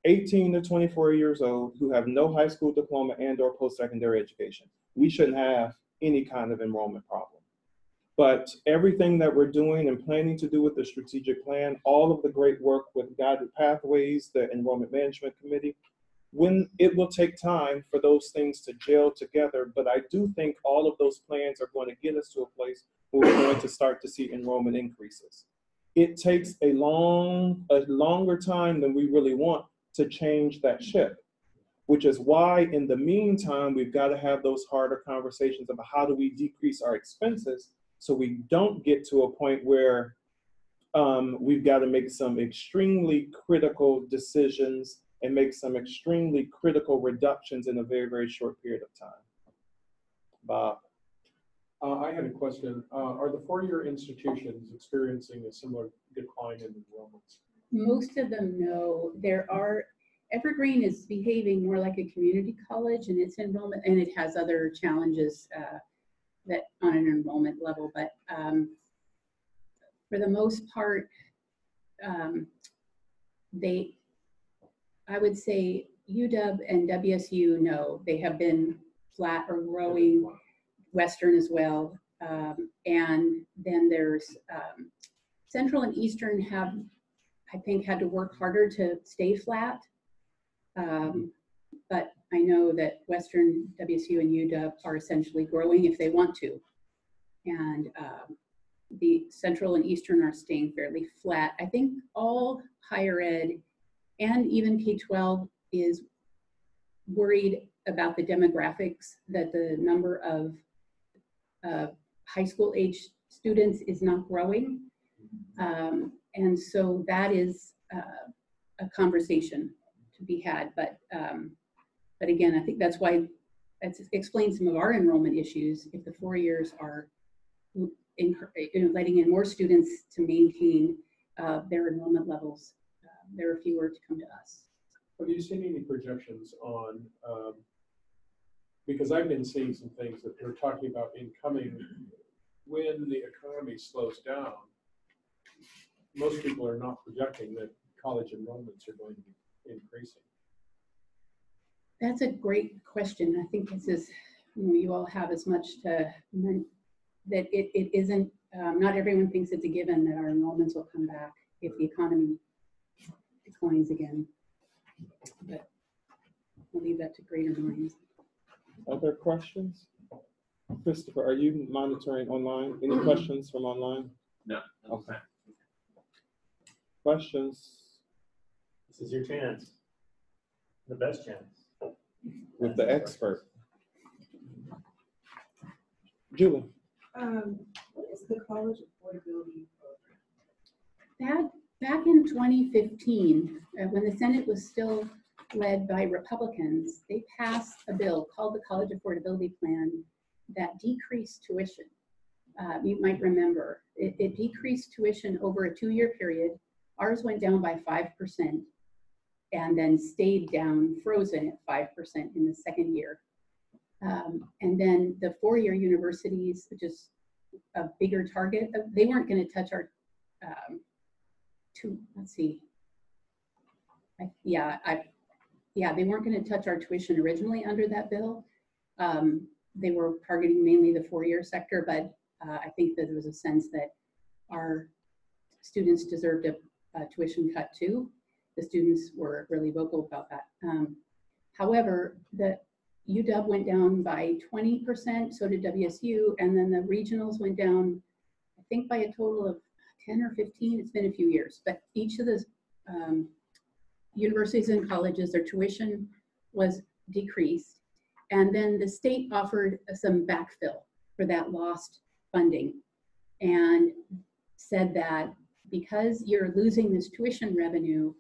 18 to 24 years old who have no high school diploma and or post-secondary education. We shouldn't have any kind of enrollment problem. But everything that we're doing and planning to do with the strategic plan, all of the great work with Guided Pathways, the Enrollment Management Committee, when it will take time for those things to gel together, but I do think all of those plans are going to get us to a place where we're going to start to see enrollment increases. It takes a long, a longer time than we really want to change that ship, which is why in the meantime, we've got to have those harder conversations about how do we decrease our expenses so we don't get to a point where um, we've got to make some extremely critical decisions and make some extremely critical reductions in a very, very short period of time. Bob. Uh, I had a question. Uh, are the four-year institutions experiencing a similar decline in enrollments? Most of them know there are, Evergreen is behaving more like a community college and its enrollment, and it has other challenges uh, that on an enrollment level, but um, for the most part, um, they, I would say UW and WSU, know they have been flat or growing, Western as well. Um, and then there's, um, Central and Eastern have, I think, had to work harder to stay flat. Um, but I know that Western, WSU and UW are essentially growing if they want to. And, um, the Central and Eastern are staying fairly flat. I think all higher ed and even K-12 is worried about the demographics, that the number of uh, high school age students is not growing. Um, And so that is uh, a conversation to be had. But, um, but again, I think that's why, that explains some of our enrollment issues. If the four years are in, you know, letting in more students to maintain uh, their enrollment levels, uh, there are fewer to come to us. Have you seen any projections on, um, because I've been seeing some things that they're talking about incoming, when the economy slows down, most people are not projecting that college enrollments are going to be increasing. That's a great question. I think this is, you know, you all have as much to, that it, it isn't, um, not everyone thinks it's a given that our enrollments will come back if the economy declines again. But I'll leave that to greater minds. Other questions? Christopher, are you monitoring online? Any questions from online? No. Okay. Questions This is your chance. The best chance. with the expert? Julie? Um, what is the college affordability program? Back, back in 2015, uh, when the Senate was still led by Republicans, they passed a bill called the College Affordability Plan that decreased tuition. Uh, You might remember, it, it decreased tuition over a two-year period. Ours went down by 5% and then stayed down, frozen at 5% in the second year. Um, And then the four-year universities, is a bigger target, uh, they weren't going to touch our um, two, let's see. I, yeah, I, yeah, they weren't gonna touch our tuition originally under that bill. Um, they were targeting mainly the four-year sector, but, uh, I think that there was a sense that our students deserved a, a tuition cut too. The students were really vocal about that. Um, however, the UW went down by twenty percent, so did WSU, and then the regionals went down, I think by a total of 10 or 15, it's been a few years, but each of the um, universities and colleges, their tuition was decreased. And then the state offered some backfill for that lost funding and said that because you're losing this tuition revenue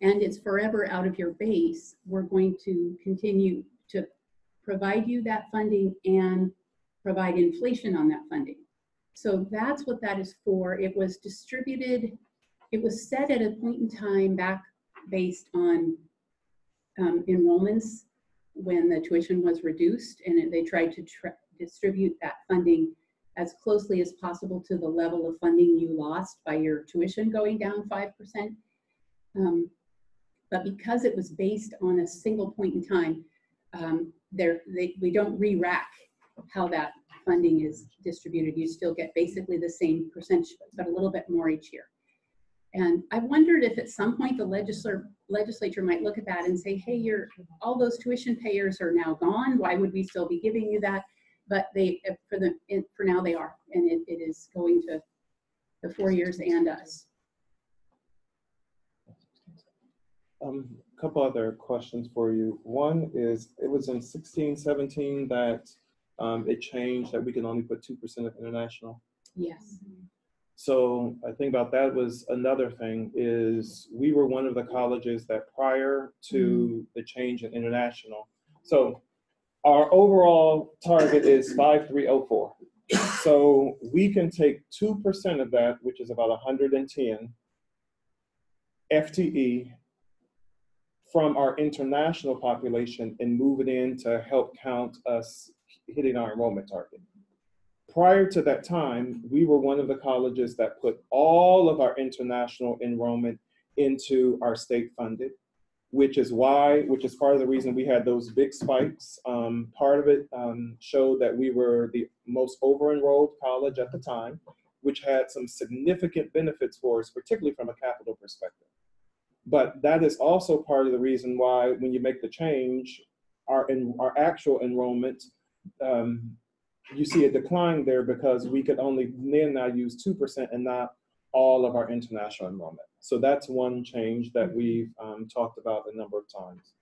and it's forever out of your base, we're going to continue to provide you that funding and provide inflation on that funding. So that's what that is for. It was distributed, it was set at a point in time back based on um, enrollments when the tuition was reduced and it- they tried to distribute that funding as closely as possible to the level of funding you lost by your tuition going down 5%. Um, but because it was based on a single point in time, um, there, they, we don't re-rack how that funding is distributed. You still get basically the same percentage, but a little bit more each year. And I wondered if at some point the legislature, legislature might look at that and say, hey, all those tuition payers are now gone. Why would we still be giving you that? But they, uh, for the, for now they are, and it, it is going to the four years and us. Um, couple other questions for you. One is, it was in sixteen, seventeen that um, it changed that we can only put two percent of international. Yes. So I think about that was another thing is we were one of the colleges that prior to the change in international. So our overall target is five, three, oh, four. So we can take two percent of that, which is about hundred and ten FTE from our international population and move it in to help count us hitting our enrollment target. Prior to that time, we were one of the colleges that put all of our international enrollment into our state funded, which is why, which is part of the reason we had those big spikes. Um, part of it um, showed that we were the most over-enrolled college at the time, which had some significant benefits for us, particularly from a capital perspective. But that is also part of the reason why when you make the change, our, en- our actual enrollment, um, you see a decline there because we could only then now use 2% and not all of our international enrollment. So that's one change that we've um, talked about a number of times.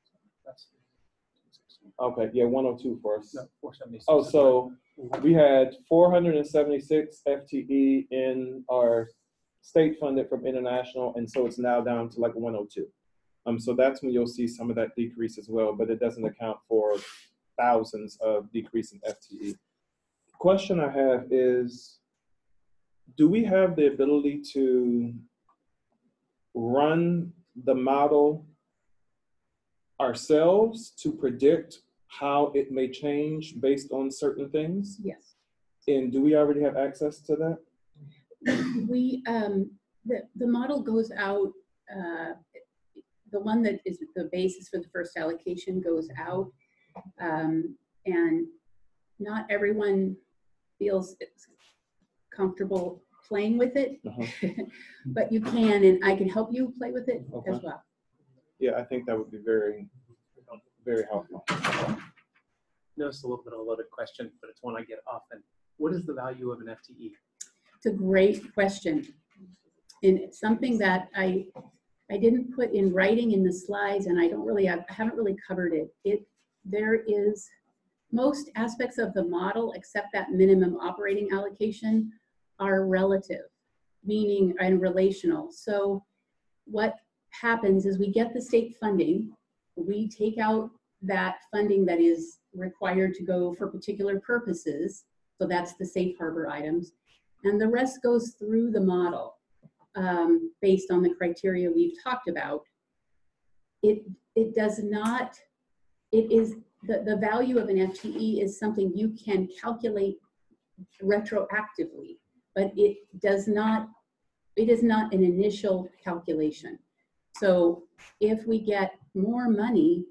That's- Okay, yeah, 102 for us. No, 476. Oh, so we had 476 FTE in our state funded from international, and so it's now down to like 102. Um, so that's when you'll see some of that decrease as well, but it doesn't account for thousands of decrease in FTE. Question I have is, do we have the ability to run the model ourselves to predict how it may change based on certain things? Yes. And do we already have access to that? We, um, the, the model goes out, uh, the one that is the basis for the first allocation goes out. Um, and not everyone feels comfortable playing with it, Uh-huh. but you can, and I can help you play with it as well. Yeah, I think that would be very, very helpful. Notice a little bit of a loaded question, but it's one I get often. What is the value of an? FTE? It's a great question. And it's something that I, I didn't put in writing in the slides and I don't really, I haven't really covered it. It, there is, most aspects of the model, except that minimum operating allocation, are relative, meaning and relational. So what happens is we get the state funding, we take out that funding that is required to go for particular purposes. So that's the safe harbor items. And the rest goes through the model um, based on the criteria we've talked about. It, it does not, it is, the, the value of an FTE is something you can calculate retroactively, but it does not, it is not an initial calculation. So if we get more money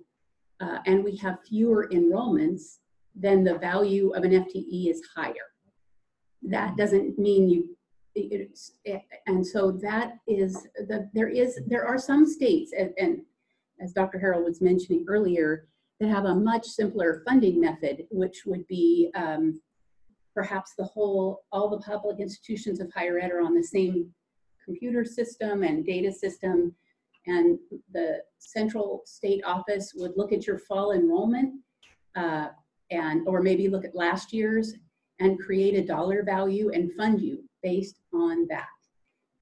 uh, and we have fewer enrollments, then the value of an FTE is higher that doesn't mean you it- it's, and so that is the there is there are some states and, and as dr harold was mentioning earlier that have a much simpler funding method which would be um, perhaps the whole all the public institutions of higher ed are on the same computer system and data system and the central state office would look at your fall enrollment uh, and or maybe look at last year's and create a dollar value and fund you based on that.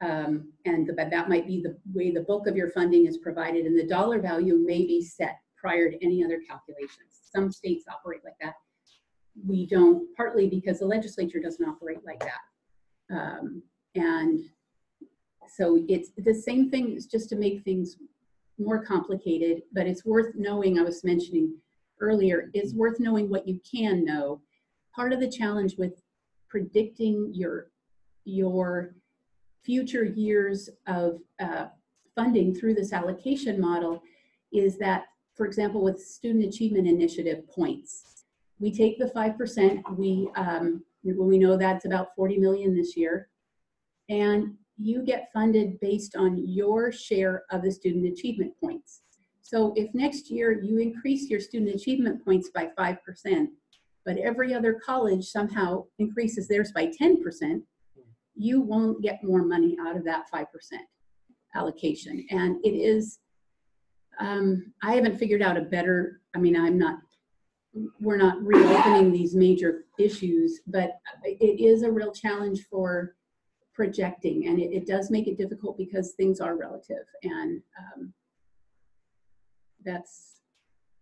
Um, and the, that might be the way the bulk of your funding is provided and the dollar value may be set prior to any other calculations. Some states operate like that. We don't, partly because the legislature doesn't operate like that. Um, and so it's the same thing, it's just to make things more complicated, but it's worth knowing, I was mentioning earlier, it's worth knowing what you can know part of the challenge with predicting your your future years of uh, funding through this allocation model is that, for example, with student achievement initiative points, we take the 5%, we, um, when we know that's about 40 million this year, and you get funded based on your share of the student achievement points. So if next year you increase your student achievement points by 5%, but every other college somehow increases theirs by 10%, you won't get more money out of that 5% allocation. And it is, um, I haven't figured out a better, I mean, I'm not, we're not reopening these major issues, but it is a real challenge for projecting and it, it does make it difficult because things are relative and um, that's,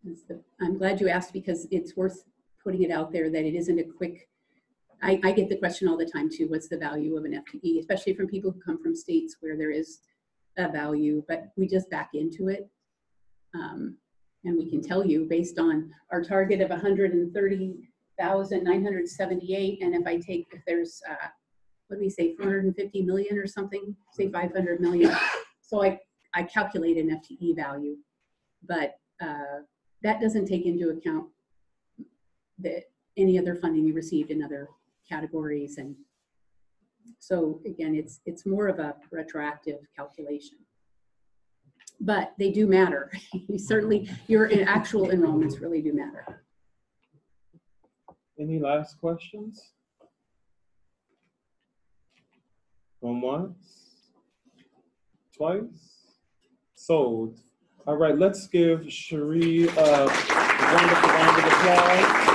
that's the, I'm glad you asked because it's worth putting it out there that it isn't a quick, I, I get the question all the time too, what's the value of an FTE, especially from people who come from states where there is a value, but we just back into it. Um, and we can tell you based on our target of 130,978, and if I take, if there's, uh, what do we say, 450 million or something, say 500 million. So I, I calculate an FTE value, but uh, that doesn't take into account the, any other funding you received in other categories. And so again, it's, it's more of a retroactive calculation. But they do matter. You Certainly, your actual enrollments really do matter. Any last questions? Going once? Twice? Sold. All right, let's give Cherie a wonderful round of applause.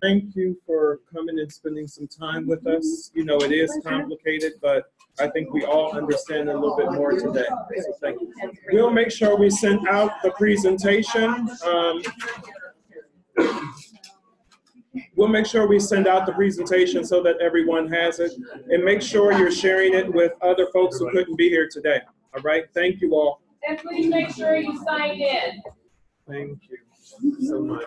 Thank you for coming and spending some time with us. You know, it is complicated, but I think we all understand a little bit more today. So thank you. We'll make sure we send out the presentation. Um, We'll make sure we send out the presentation so that everyone has it. And make sure you're sharing it with other folks who couldn't be here today. All right, thank you all. And please make sure you signed in. Thank you so much.